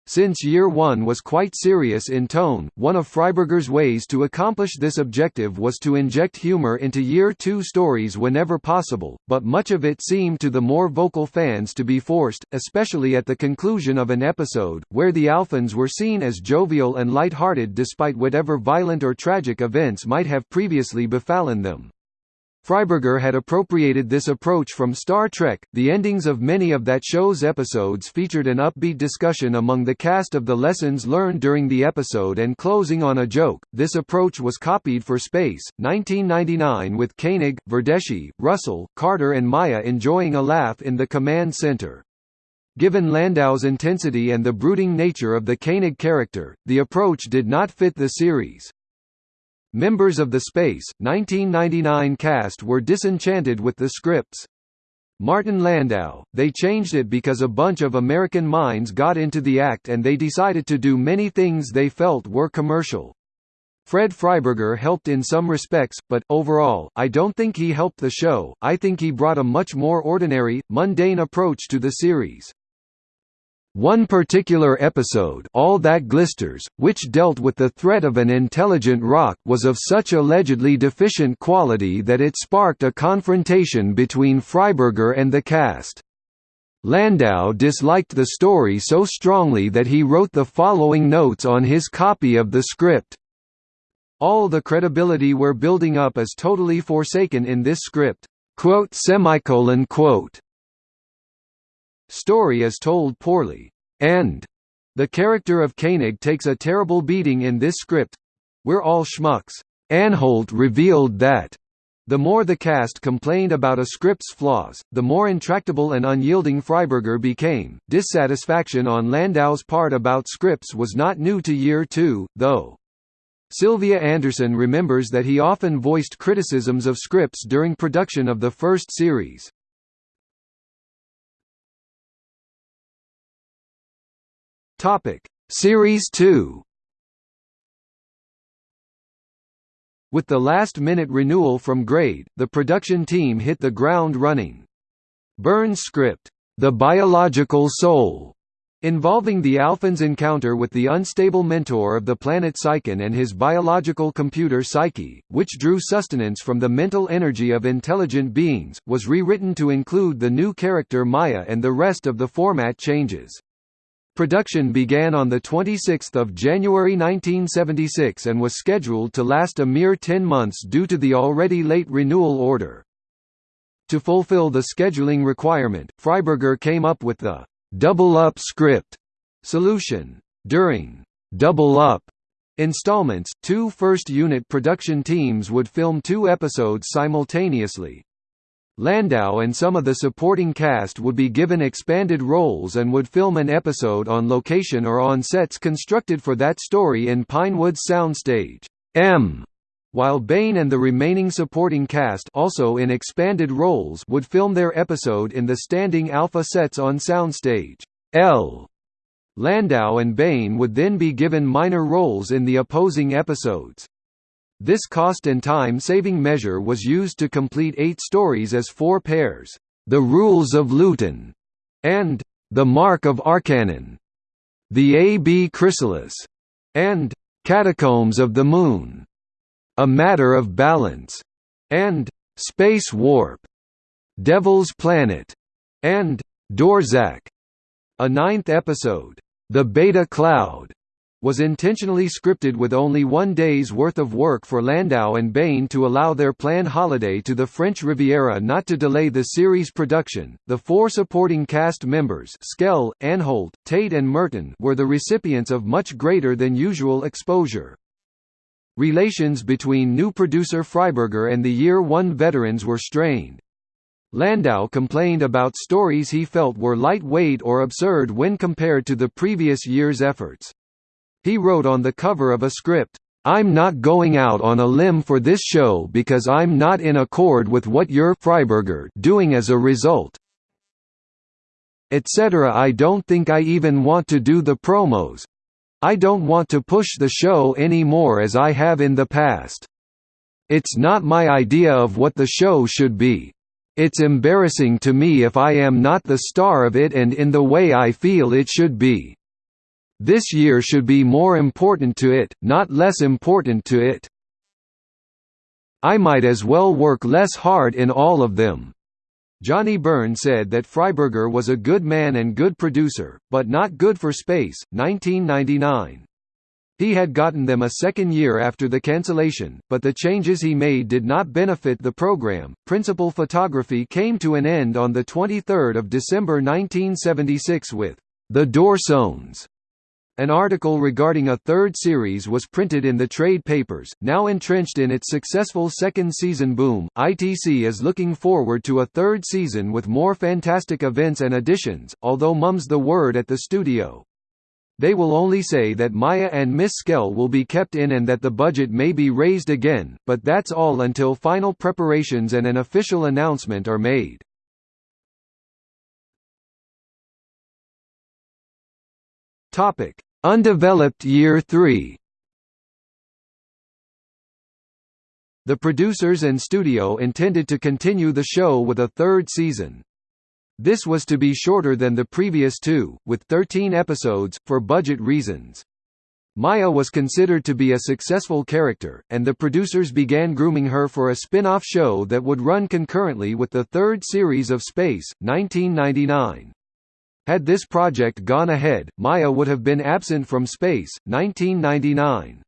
Since year one was quite serious in tone, one of Freiberger's ways to accomplish this objective was to inject humor into year two stories whenever possible, but much of it seemed to the more vocal fans to be forced, especially at the conclusion of an episode, where the Alphans were seen as jovial and light-hearted despite whatever violent or tragic events might have previously befallen them. Freiberger had appropriated this approach from Star Trek. The endings of many of that show's episodes featured an upbeat discussion among the cast of the lessons learned during the episode and closing on a joke. This approach was copied for Space, 1999 with Koenig, Verdeschi, Russell, Carter and Maya enjoying a laugh in the command center. Given Landau's intensity and the brooding nature of the Koenig character, the approach did not fit the series. Members of the Space, 1999 cast were disenchanted with the scripts. Martin Landau, they changed it because a bunch of American minds got into the act and they decided to do many things they felt were commercial. Fred Freiberger helped in some respects, but, overall, I don't think he helped the show, I think he brought a much more ordinary, mundane approach to the series. One particular episode All That Glisters, which dealt with the threat of an intelligent rock was of such allegedly deficient quality that it sparked a confrontation between Freiberger and the cast. Landau disliked the story so strongly that he wrote the following notes on his copy of the script. All the credibility we're building up is totally forsaken in this script. Quote semicolon quote Story is told poorly. And the character of Koenig takes a terrible beating in this script. We're all schmucks. Anholt revealed that the more the cast complained about a script's flaws, the more intractable and unyielding Freiberger became. Dissatisfaction on Landau's part about scripts was not new to year two, though. Sylvia Anderson remembers that he often voiced criticisms of scripts during production of the first series. Topic: Series 2. With the last-minute renewal from Grade, the production team hit the ground running. Byrne's script, The Biological Soul, involving the Alphans' encounter with the unstable mentor of the planet Psychon and his biological computer Psyche, which drew sustenance from the mental energy of intelligent beings, was rewritten to include the new character Maya and the rest of the format changes. Production began on 26 January 1976 and was scheduled to last a mere 10 months due to the already late renewal order. To fulfill the scheduling requirement, Freiberger came up with the «double up script» solution. During «double up» installments, two first-unit production teams would film two episodes simultaneously, Landau and some of the supporting cast would be given expanded roles and would film an episode on location or on sets constructed for that story in Pinewoods soundstage M, while Bain and the remaining supporting cast also in expanded roles would film their episode in the standing alpha sets on soundstage L. Landau and Bain would then be given minor roles in the opposing episodes. This cost and time-saving measure was used to complete eight stories as four pairs, The Rules of Luton, and The Mark of Arcanon, The A.B. Chrysalis, and Catacombs of the Moon, A Matter of Balance, and Space Warp, Devil's Planet, and Dorzak. A ninth episode, The Beta Cloud, was intentionally scripted with only one day's worth of work for Landau and Bain to allow their planned holiday to the French Riviera not to delay the series production. The four supporting cast members, Schell, Anholt, Tate, and Merton, were the recipients of much greater than usual exposure. Relations between new producer Freiberger and the Year One veterans were strained. Landau complained about stories he felt were lightweight or absurd when compared to the previous year's efforts. He wrote on the cover of a script, I'm not going out on a limb for this show because I'm not in accord with what you're Freiberger doing as a result. Etc. I don't think I even want to do the promos. I don't want to push the show any more as I have in the past. It's not my idea of what the show should be. It's embarrassing to me if I am not the star of it and in the way I feel it should be. This year should be more important to it, not less important to it. I might as well work less hard in all of them. Johnny Byrne said that Freiberger was a good man and good producer, but not good for space. 1999. He had gotten them a second year after the cancellation, but the changes he made did not benefit the program. Principal photography came to an end on the 23rd of December 1976 with The Dorcons an article regarding a third series was printed in the trade papers. Now entrenched in its successful second season boom, ITC is looking forward to a third season with more fantastic events and additions, although mum's the word at the studio. They will only say that Maya and Miss Schell will be kept in and that the budget may be raised again, but that's all until final preparations and an official announcement are made. Topic: Undeveloped Year 3. The producers and studio intended to continue the show with a third season. This was to be shorter than the previous two, with 13 episodes, for budget reasons. Maya was considered to be a successful character, and the producers began grooming her for a spin-off show that would run concurrently with the third series of Space, 1999. Had this project gone ahead, Maya would have been absent from space. 1999.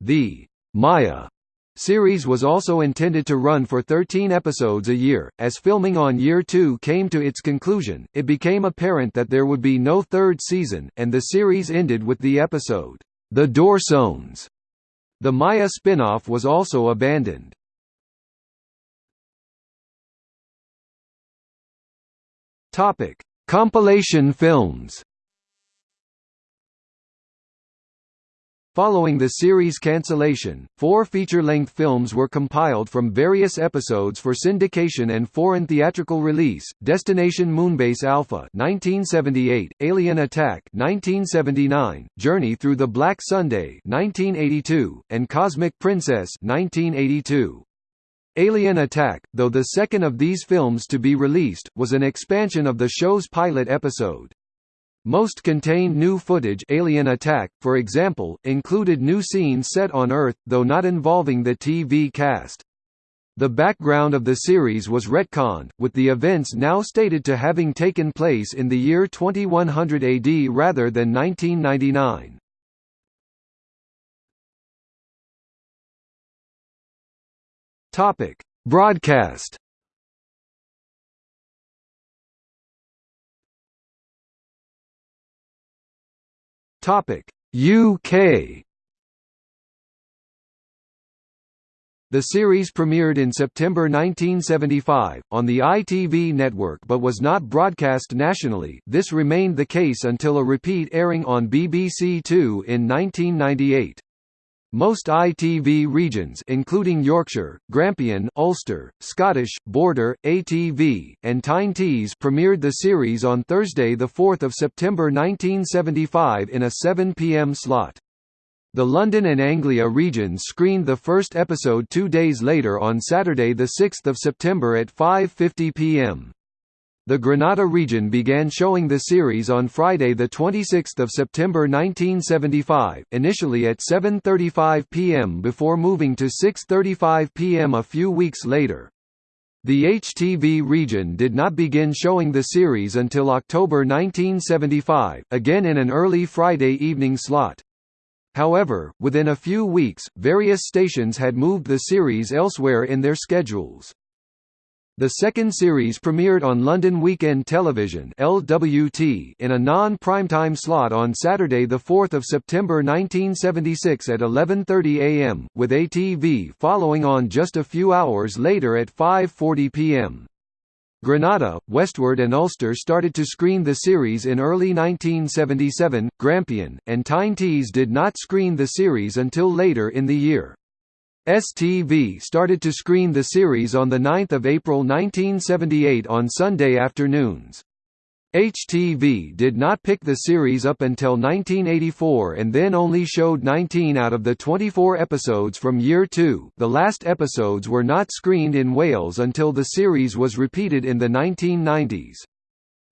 The Maya series was also intended to run for 13 episodes a year. As filming on year 2 came to its conclusion, it became apparent that there would be no third season, and the series ended with the episode, The Dorcons. The Maya spin-off was also abandoned. Topic: Compilation films Following the series cancellation, four feature-length films were compiled from various episodes for syndication and foreign theatrical release: Destination Moonbase Alpha (1978), Alien Attack (1979), Journey Through the Black Sunday (1982), and Cosmic Princess (1982). Alien Attack, though the second of these films to be released, was an expansion of the show's pilot episode. Most contained new footage Alien Attack, for example, included new scenes set on Earth, though not involving the TV cast. The background of the series was retconned, with the events now stated to having taken place in the year 2100 AD rather than 1999. Topic: Broadcast. Topic: UK. The series premiered in September 1975, on the ITV network but was not broadcast nationally this remained the case until a repeat airing on BBC Two in 1998. Most ITV regions including Yorkshire, Grampian, Ulster, Scottish, Border, ATV, and Tyne Tees premiered the series on Thursday 4 September 1975 in a 7 p.m. slot. The London and Anglia regions screened the first episode two days later on Saturday 6 September at 5.50 p.m. The Granada region began showing the series on Friday 26 September 1975, initially at 7.35 p.m. before moving to 6.35 p.m. a few weeks later. The HTV region did not begin showing the series until October 1975, again in an early Friday evening slot. However, within a few weeks, various stations had moved the series elsewhere in their schedules. The second series premiered on London Weekend Television (LWT) in a non-primetime slot on Saturday, the 4th of September 1976 at 11:30 a.m., with ATV following on just a few hours later at 5:40 p.m. Granada, Westward and Ulster started to screen the series in early 1977, Grampian, and Tyne Tees did not screen the series until later in the year. STV started to screen the series on 9 April 1978 on Sunday afternoons. HTV did not pick the series up until 1984 and then only showed 19 out of the 24 episodes from year 2 the last episodes were not screened in Wales until the series was repeated in the 1990s.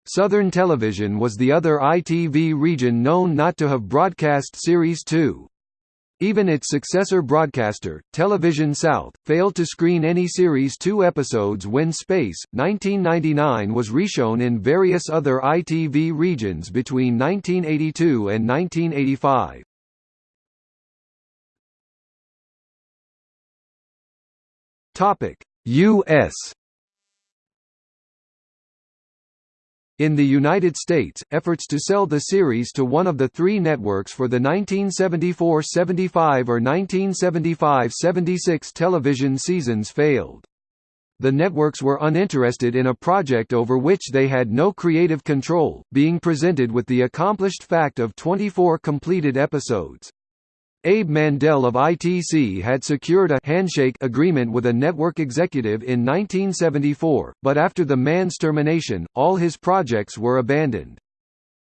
Southern Television was the other ITV region known not to have broadcast Series 2. Even its successor broadcaster, Television South, failed to screen any Series 2 episodes when Space, 1999 was reshown in various other ITV regions between 1982 and 1985. U.S. In the United States, efforts to sell the series to one of the three networks for the 1974–75 or 1975–76 television seasons failed. The networks were uninterested in a project over which they had no creative control, being presented with the accomplished fact of 24 completed episodes. Abe Mandel of ITC had secured a handshake agreement with a network executive in 1974, but after the man's termination, all his projects were abandoned.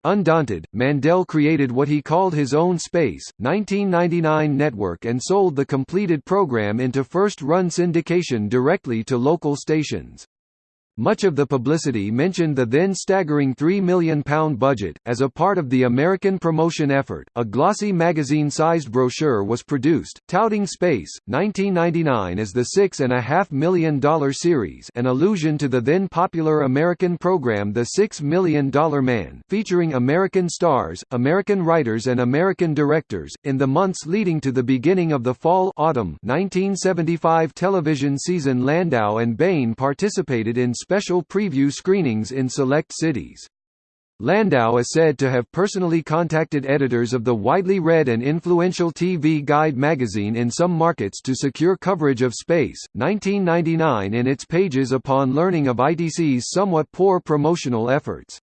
Undaunted, Mandel created what he called his own Space, 1999 network and sold the completed program into first-run syndication directly to local stations. Much of the publicity mentioned the then staggering £3 million budget. As a part of the American promotion effort, a glossy magazine sized brochure was produced, touting Space, 1999 as the $6.5 million series, an allusion to the then popular American program The Six Million Dollar Man, featuring American stars, American writers, and American directors. In the months leading to the beginning of the fall autumn 1975 television season, Landau and Bain participated in special preview screenings in select cities. Landau is said to have personally contacted editors of the widely read and influential TV Guide magazine in some markets to secure coverage of Space, 1999 in its pages upon learning of ITC's somewhat poor promotional efforts.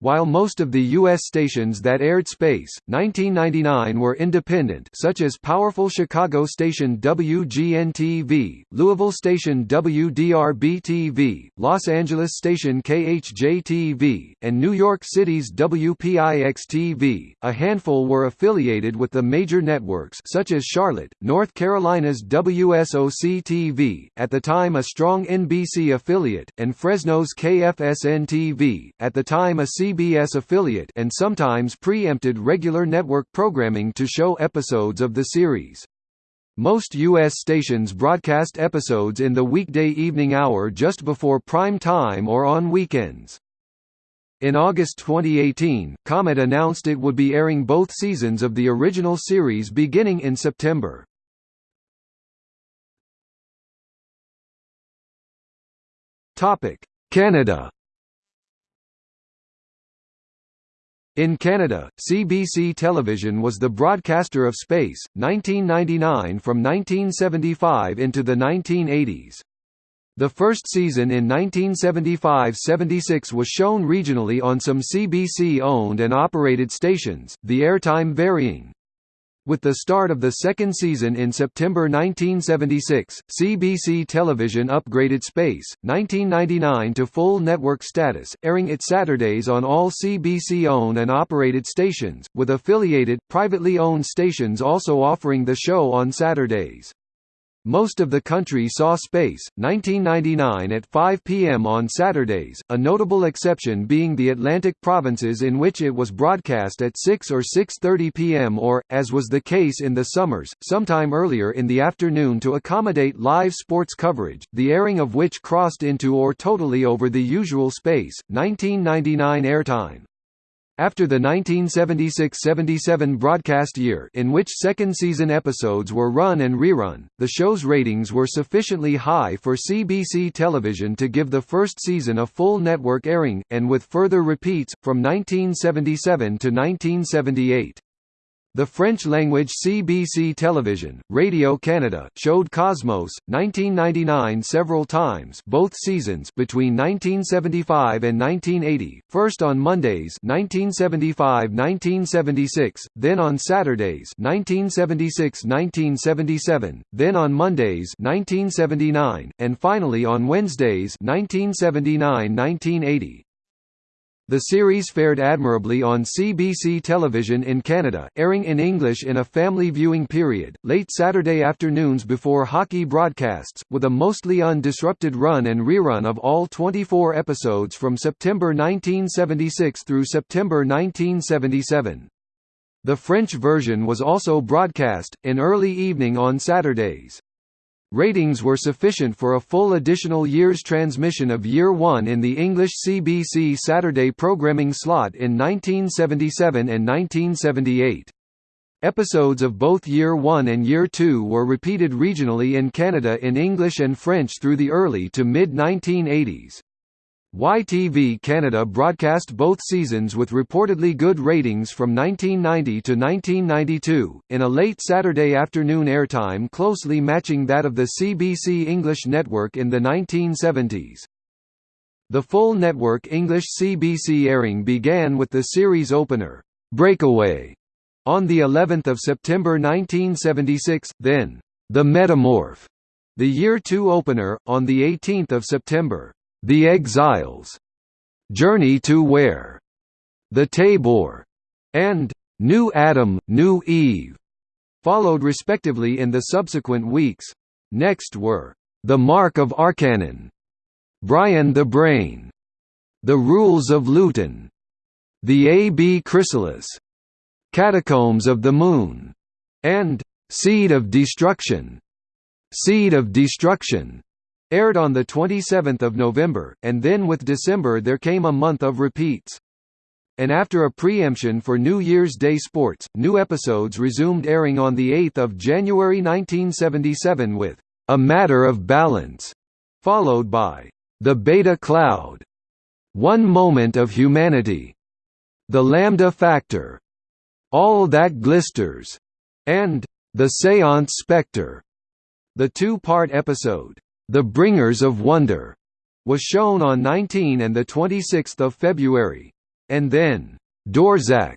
While most of the U.S. stations that aired Space, 1999 were independent such as powerful Chicago station WGN-TV, Louisville station WDRB-TV, Los Angeles station KHJ-TV, and New York City's WPIX-TV, a handful were affiliated with the major networks such as Charlotte, North Carolina's WSOC-TV, at the time a strong NBC affiliate, and Fresno's KFSN-TV, at the time a CBS affiliate and sometimes preempted regular network programming to show episodes of the series. Most U.S. stations broadcast episodes in the weekday evening hour just before prime time or on weekends. In August 2018, Comet announced it would be airing both seasons of the original series beginning in September. Canada In Canada, CBC Television was the broadcaster of Space, 1999 from 1975 into the 1980s. The first season in 1975–76 was shown regionally on some CBC-owned and operated stations, the airtime varying. With the start of the second season in September 1976, CBC Television upgraded Space, 1999 to full network status, airing it Saturdays on all CBC-owned and operated stations, with affiliated, privately owned stations also offering the show on Saturdays. Most of the country saw Space, 1999 at 5 p.m. on Saturdays, a notable exception being the Atlantic provinces in which it was broadcast at 6 or 6.30 p.m. or, as was the case in the summers, sometime earlier in the afternoon to accommodate live sports coverage, the airing of which crossed into or totally over the usual Space, 1999 airtime. After the 1976–77 broadcast year in which second-season episodes were run and rerun, the show's ratings were sufficiently high for CBC television to give the first season a full network airing, and with further repeats, from 1977 to 1978. The French-language CBC Television, Radio Canada showed Cosmos, 1999 several times both seasons between 1975 and 1980, first on Mondays 1975–1976, then on Saturdays 1976–1977, then on Mondays 1979, and finally on Wednesdays 1979–1980. The series fared admirably on CBC television in Canada, airing in English in a family viewing period, late Saturday afternoons before hockey broadcasts, with a mostly undisrupted run and rerun of all 24 episodes from September 1976 through September 1977. The French version was also broadcast, in early evening on Saturdays. Ratings were sufficient for a full additional year's transmission of Year 1 in the English CBC Saturday programming slot in 1977 and 1978. Episodes of both Year 1 and Year 2 were repeated regionally in Canada in English and French through the early to mid-1980s. YTV Canada broadcast both seasons with reportedly good ratings from 1990 to 1992, in a late Saturday afternoon airtime closely matching that of the CBC English network in the 1970s. The full network English CBC airing began with the series opener, Breakaway, on the 11th of September 1976, then The Metamorph, the year 2 opener, on the 18th of September. The Exiles, Journey to Where, The Taybor, and New Adam, New Eve, followed respectively in the subsequent weeks. Next were The Mark of Arcanon, Brian the Brain, The Rules of Luton, The A. B. Chrysalis, Catacombs of the Moon, and Seed of Destruction. Seed of Destruction Aired on 27 November, and then with December there came a month of repeats. And after a preemption for New Year's Day sports, new episodes resumed airing on 8 January 1977 with A Matter of Balance, followed by The Beta Cloud, One Moment of Humanity, The Lambda Factor, All That Glisters, and The Seance Spectre. The two-part episode, the Bringers of Wonder was shown on 19 and the 26 February. And then, Dorzak,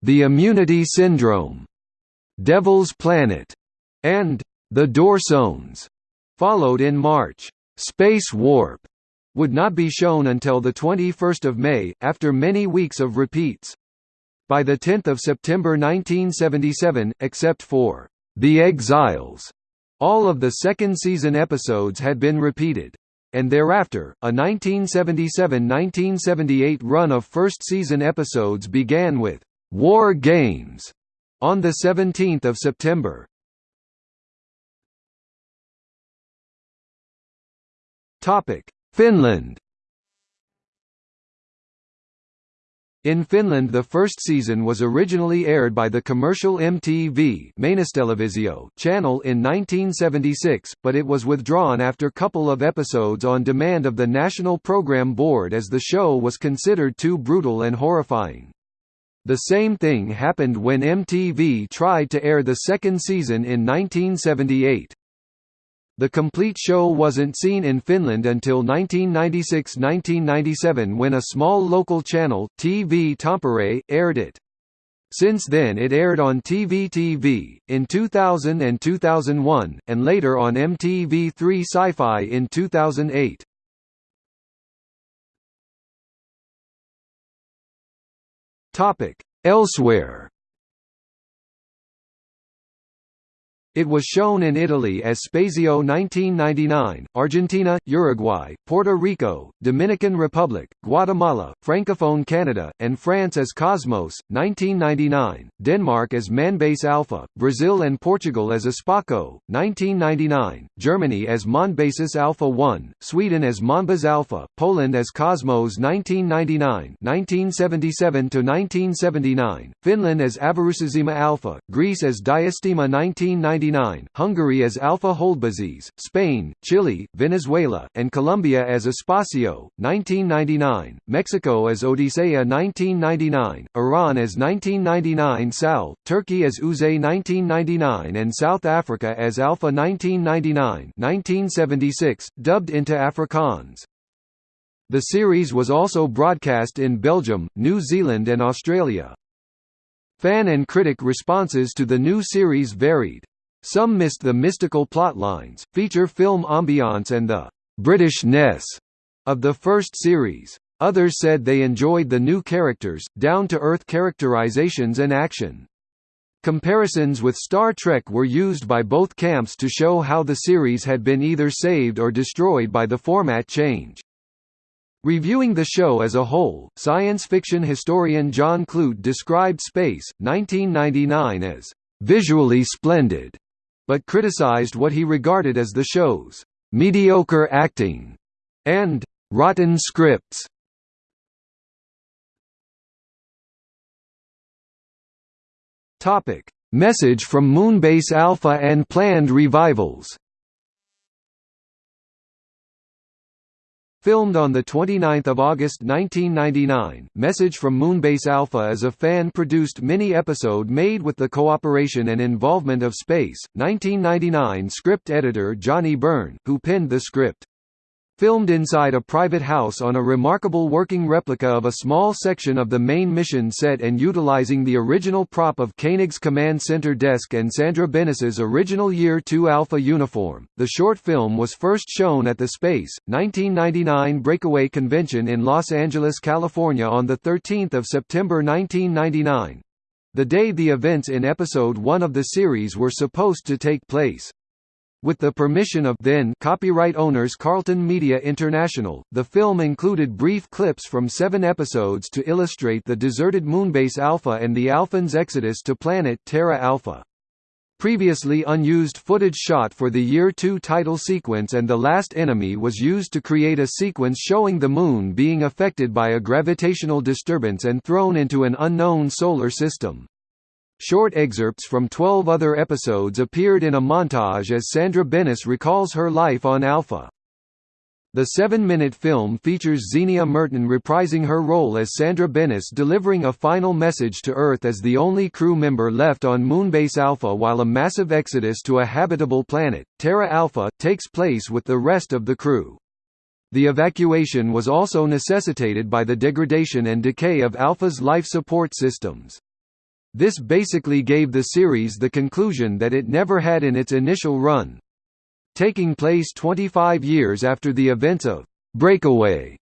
The Immunity Syndrome, Devil's Planet, and The Dorcons followed in March. Space Warp would not be shown until 21 May, after many weeks of repeats. By 10 September 1977, except for The Exiles, all of the second season episodes had been repeated. And thereafter, a 1977–1978 run of first season episodes began with «War Games» on 17 September. Finland In Finland the first season was originally aired by the commercial MTV channel in 1976, but it was withdrawn after a couple of episodes on demand of the National Program Board as the show was considered too brutal and horrifying. The same thing happened when MTV tried to air the second season in 1978. The complete show wasn't seen in Finland until 1996–1997 when a small local channel, TV Tampere, aired it. Since then it aired on TV in 2000 and 2001, and later on MTV3 Sci-Fi in 2008. Elsewhere It was shown in Italy as Spazio 1999, Argentina, Uruguay, Puerto Rico, Dominican Republic, Guatemala, Francophone Canada, and France as Cosmos, 1999, Denmark as Manbase Alpha, Brazil and Portugal as Espaco, 1999, Germany as Mondbasis Alpha 1, Sweden as Monbas Alpha, Poland as Cosmos 1999 1977–1979, Finland as Avaruusasema Alpha, Greece as Diastema 1990 1999, Hungary as Alpha Holdbazes, Spain, Chile, Venezuela, and Colombia as Espacio, 1999, Mexico as Odisea 1999, Iran as 1999 Sal, Turkey as Uze 1999 and South Africa as Alpha 1999 1976, dubbed into Afrikaans. The series was also broadcast in Belgium, New Zealand and Australia. Fan and critic responses to the new series varied. Some missed the mystical plotlines, feature film ambiance and the «Britishness» of the first series. Others said they enjoyed the new characters, down-to-earth characterizations and action. Comparisons with Star Trek were used by both camps to show how the series had been either saved or destroyed by the format change. Reviewing the show as a whole, science fiction historian John Clute described Space, 1999 as «visually splendid», but criticized what he regarded as the show's «mediocre acting» and «rotten scripts». Topic: Message from Moonbase Alpha and planned revivals Filmed on 29 August 1999, Message from Moonbase Alpha is a fan-produced mini-episode made with the cooperation and involvement of Space, 1999 script editor Johnny Byrne, who penned the script. Filmed inside a private house on a remarkable working replica of a small section of the main mission set and utilizing the original prop of Koenig's command center desk and Sandra Benes's original Year 2 Alpha uniform, the short film was first shown at the Space, 1999 Breakaway Convention in Los Angeles, California on 13 September 1999 the day the events in episode 1 of the series were supposed to take place. With the permission of then copyright owners Carlton Media International, the film included brief clips from seven episodes to illustrate the deserted Moonbase Alpha and the Alphans' exodus to planet Terra Alpha. Previously unused footage shot for the Year 2 title sequence and The Last Enemy was used to create a sequence showing the Moon being affected by a gravitational disturbance and thrown into an unknown solar system. Short excerpts from 12 other episodes appeared in a montage as Sandra Benes recalls her life on Alpha. The seven-minute film features Zienia Merton reprising her role as Sandra Benes delivering a final message to Earth as the only crew member left on Moonbase Alpha while a massive exodus to a habitable planet, Terra Alpha, takes place with the rest of the crew. The evacuation was also necessitated by the degradation and decay of Alpha's life support systems. This basically gave the series the conclusion that it never had in its initial run. Taking place 25 years after the events of Breakaway,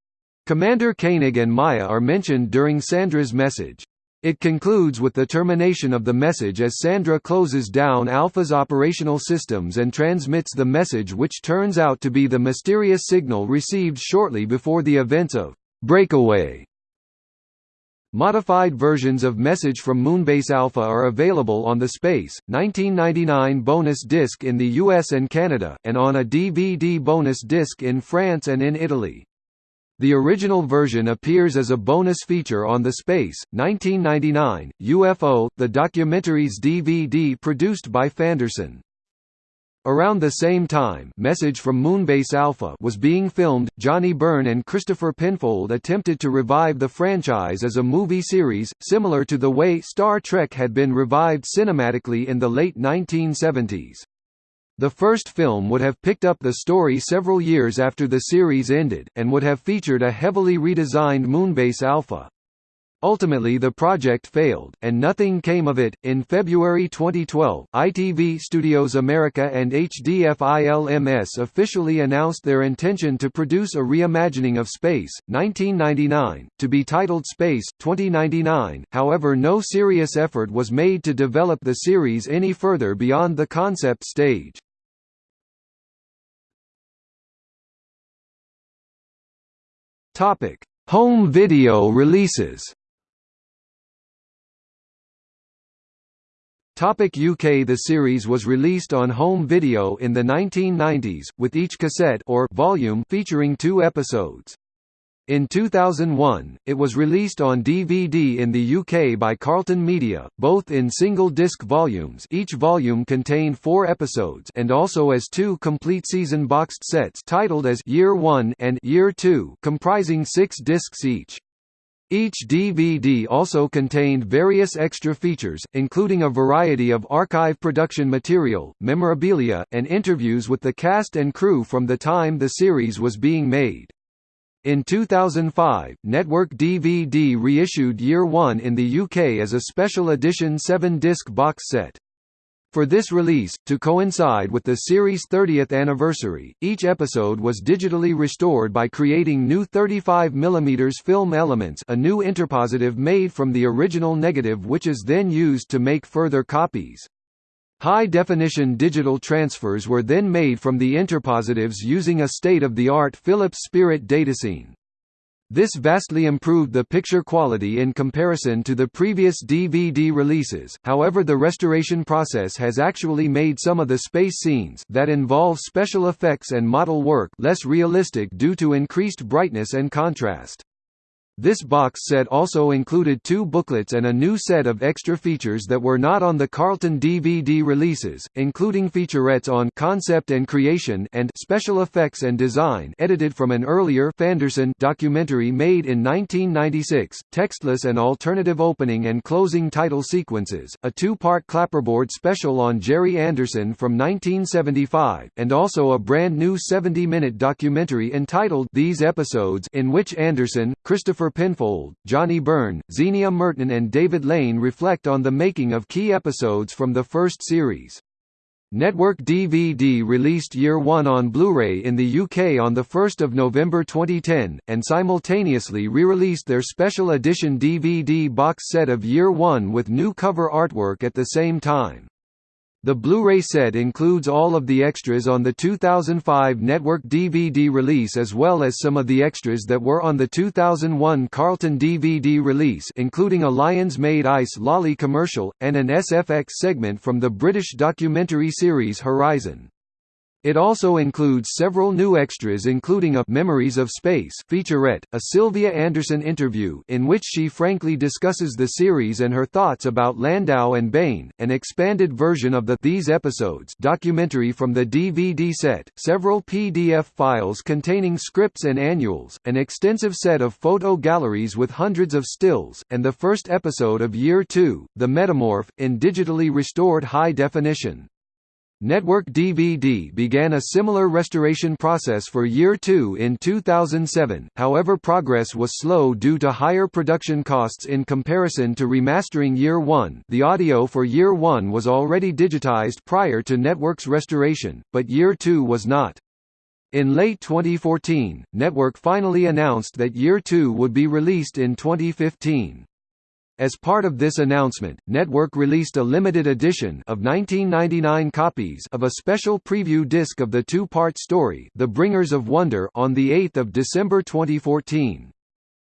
Commander Koenig and Maya are mentioned during Sandra's message. It concludes with the termination of the message as Sandra closes down Alpha's operational systems and transmits the message which turns out to be the mysterious signal received shortly before the events of Breakaway. Modified versions of Message from Moonbase Alpha are available on the Space, 1999 bonus disc in the US and Canada, and on a DVD bonus disc in France and in Italy. The original version appears as a bonus feature on the Space, 1999, UFO, the documentaries DVD produced by Fanderson. Around the same time Message from Moonbase Alpha was being filmed, Johnny Byrne and Christopher Penfold attempted to revive the franchise as a movie series, similar to the way Star Trek had been revived cinematically in the late 1970s. The first film would have picked up the story several years after the series ended, and would have featured a heavily redesigned Moonbase Alpha. Ultimately the project failed, and nothing came of it. In February 2012, ITV Studios America and HDF-ILMS officially announced their intention to produce a reimagining of Space, 1999, to be titled Space, 2099, however no serious effort was made to develop the series any further beyond the concept stage. Home video releases UK The series was released on home video in the 1990s, with each cassette or volume featuring two episodes. In 2001, it was released on DVD in the UK by Carlton Media, both in single-disc volumes each volume contained four episodes and also as two complete season boxed sets titled as Year 1 and Year 2 comprising six discs each. Each DVD also contained various extra features, including a variety of archive production material, memorabilia, and interviews with the cast and crew from the time the series was being made. In 2005, Network DVD reissued Year One in the UK as a special edition 7-disc box set. For this release, to coincide with the series' 30th anniversary, each episode was digitally restored by creating new 35mm film elements a new interpositive made from the original negative which is then used to make further copies. High-definition digital transfers were then made from the interpositives using a state-of-the-art Philips Spirit DataCine. This vastly improved the picture quality in comparison to the previous DVD releases, however the restoration process has actually made some of the space scenes that involve special effects and model work less realistic due to increased brightness and contrast. This box set also included two booklets and a new set of extra features that were not on the Carlton DVD releases, including featurettes on concept and creation and special effects and design edited from an earlier Fanderson documentary made in 1996, textless and alternative opening and closing title sequences, a two-part clapperboard special on Gerry Anderson from 1975, and also a brand new 70-minute documentary entitled These Episodes in which Anderson, Christopher Penfold, Johnny Byrne, Zienia Merton and David Lane reflect on the making of key episodes from the first series. Network DVD released Year One on Blu-ray in the UK on 1 November 2010, and simultaneously re-released their special edition DVD box set of Year One with new cover artwork at the same time. The Blu-ray set includes all of the extras on the 2005 network DVD release as well as some of the extras that were on the 2001 Carlton DVD release including a Lyons Maid Ice Lolly commercial, and an SFX segment from the British documentary series Horizon. It also includes several new extras including a Memories of Space featurette, a Sylvia Anderson interview in which she frankly discusses the series and her thoughts about Landau and Bain, an expanded version of the These Episodes documentary from the DVD set, several PDF files containing scripts and annuals, an extensive set of photo galleries with hundreds of stills, and the first episode of Year 2, The Metamorph, in digitally restored high definition. Network DVD began a similar restoration process for Year 2 in 2007, however progress was slow due to higher production costs in comparison to remastering Year 1 the audio for Year 1 was already digitized prior to Network's restoration, but Year 2 was not. In late 2014, Network finally announced that Year 2 would be released in 2015. As part of this announcement, Network released a limited edition of 1999 copies of a special preview disc of the two-part story The Bringers of Wonder on 8 December 2014.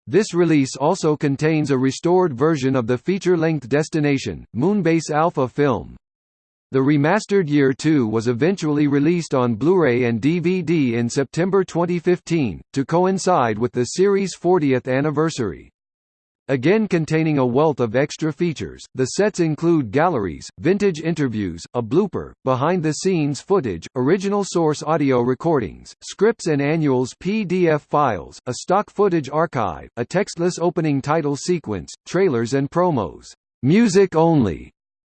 This release also contains a restored version of the feature-length Destination, Moonbase Alpha film. The remastered Year 2 was eventually released on Blu-ray and DVD in September 2015, to coincide with the series' 40th anniversary. Again containing a wealth of extra features, the sets include galleries, vintage interviews, a blooper, behind-the-scenes footage, original source audio recordings, scripts and annuals PDF files, a stock footage archive, a textless opening title sequence, trailers and promos. Music only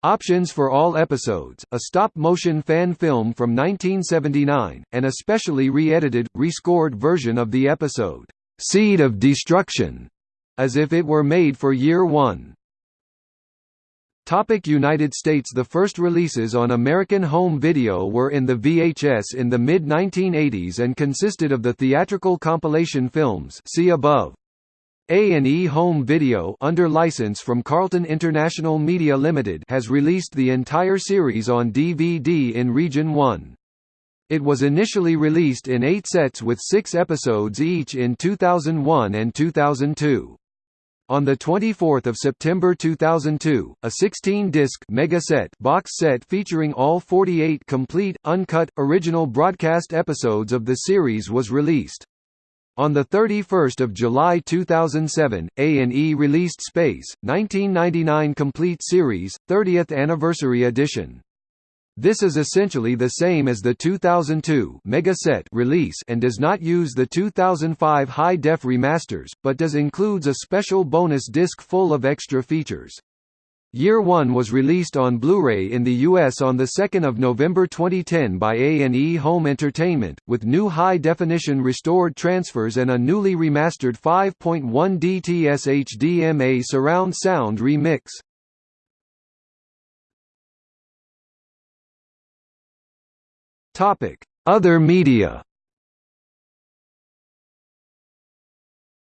Options for all episodes, a stop-motion fan film from 1979, and a specially re-edited, rescored version of the episode, "'Seed of Destruction' as if it were made for year one. Topic United States The first releases on American home video were in the VHS in the mid-1980s and consisted of the theatrical compilation films see above. A&E Home Video under license from Carlton International Media Limited has released the entire series on DVD in Region 1. It was initially released in eight sets with six episodes each in 2001 and 2002. On 24 September 2002, a 16-disc megaset box set featuring all 48 complete, uncut, original broadcast episodes of the series was released. On 31 July 2007, A&E released Space, 1999 Complete Series, 30th Anniversary Edition. This is essentially the same as the 2002 Mega Set release and does not use the 2005 high-def remasters, but does includes a special bonus disc full of extra features. Year One was released on Blu-ray in the U.S. on 2 November 2010 by A&E Home Entertainment, with new high-definition restored transfers and a newly remastered 5.1 DTS HDMA surround sound remix. Other media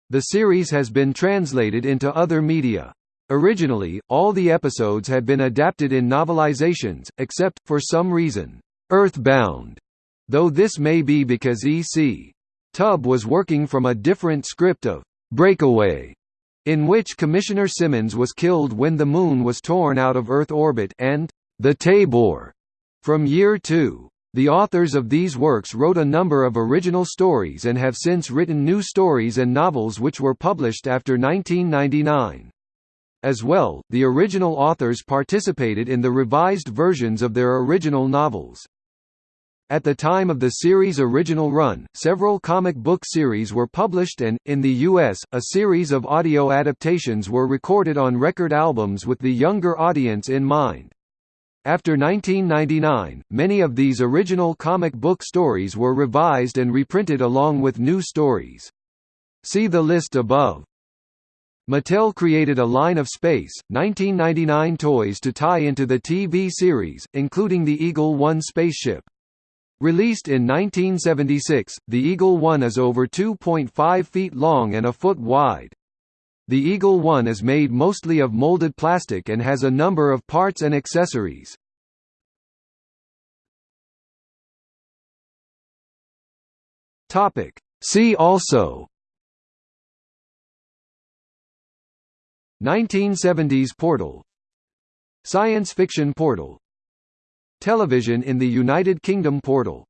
The series has been translated into other media. Originally, all the episodes had been adapted in novelizations, except, for some reason, Earthbound, though this may be because E.C. Tubb was working from a different script of Breakaway, in which Commissioner Simmons was killed when the Moon was torn out of Earth orbit and The Taybor from Year 2. The authors of these works wrote a number of original stories and have since written new stories and novels which were published after 1999. As well, the original authors participated in the revised versions of their original novels. At the time of the series' original run, several comic book series were published and, in the U.S., a series of audio adaptations were recorded on record albums with the younger audience in mind. After 1999, many of these original comic book stories were revised and reprinted along with new stories. See the list above. Mattel created a line of Space, 1999 toys to tie into the TV series, including the Eagle One spaceship. Released in 1976, the Eagle One is over 2.5 feet long and a foot wide. The Eagle One is made mostly of molded plastic and has a number of parts and accessories. See also. 1970s portal. Science fiction portal. Television in the United Kingdom portal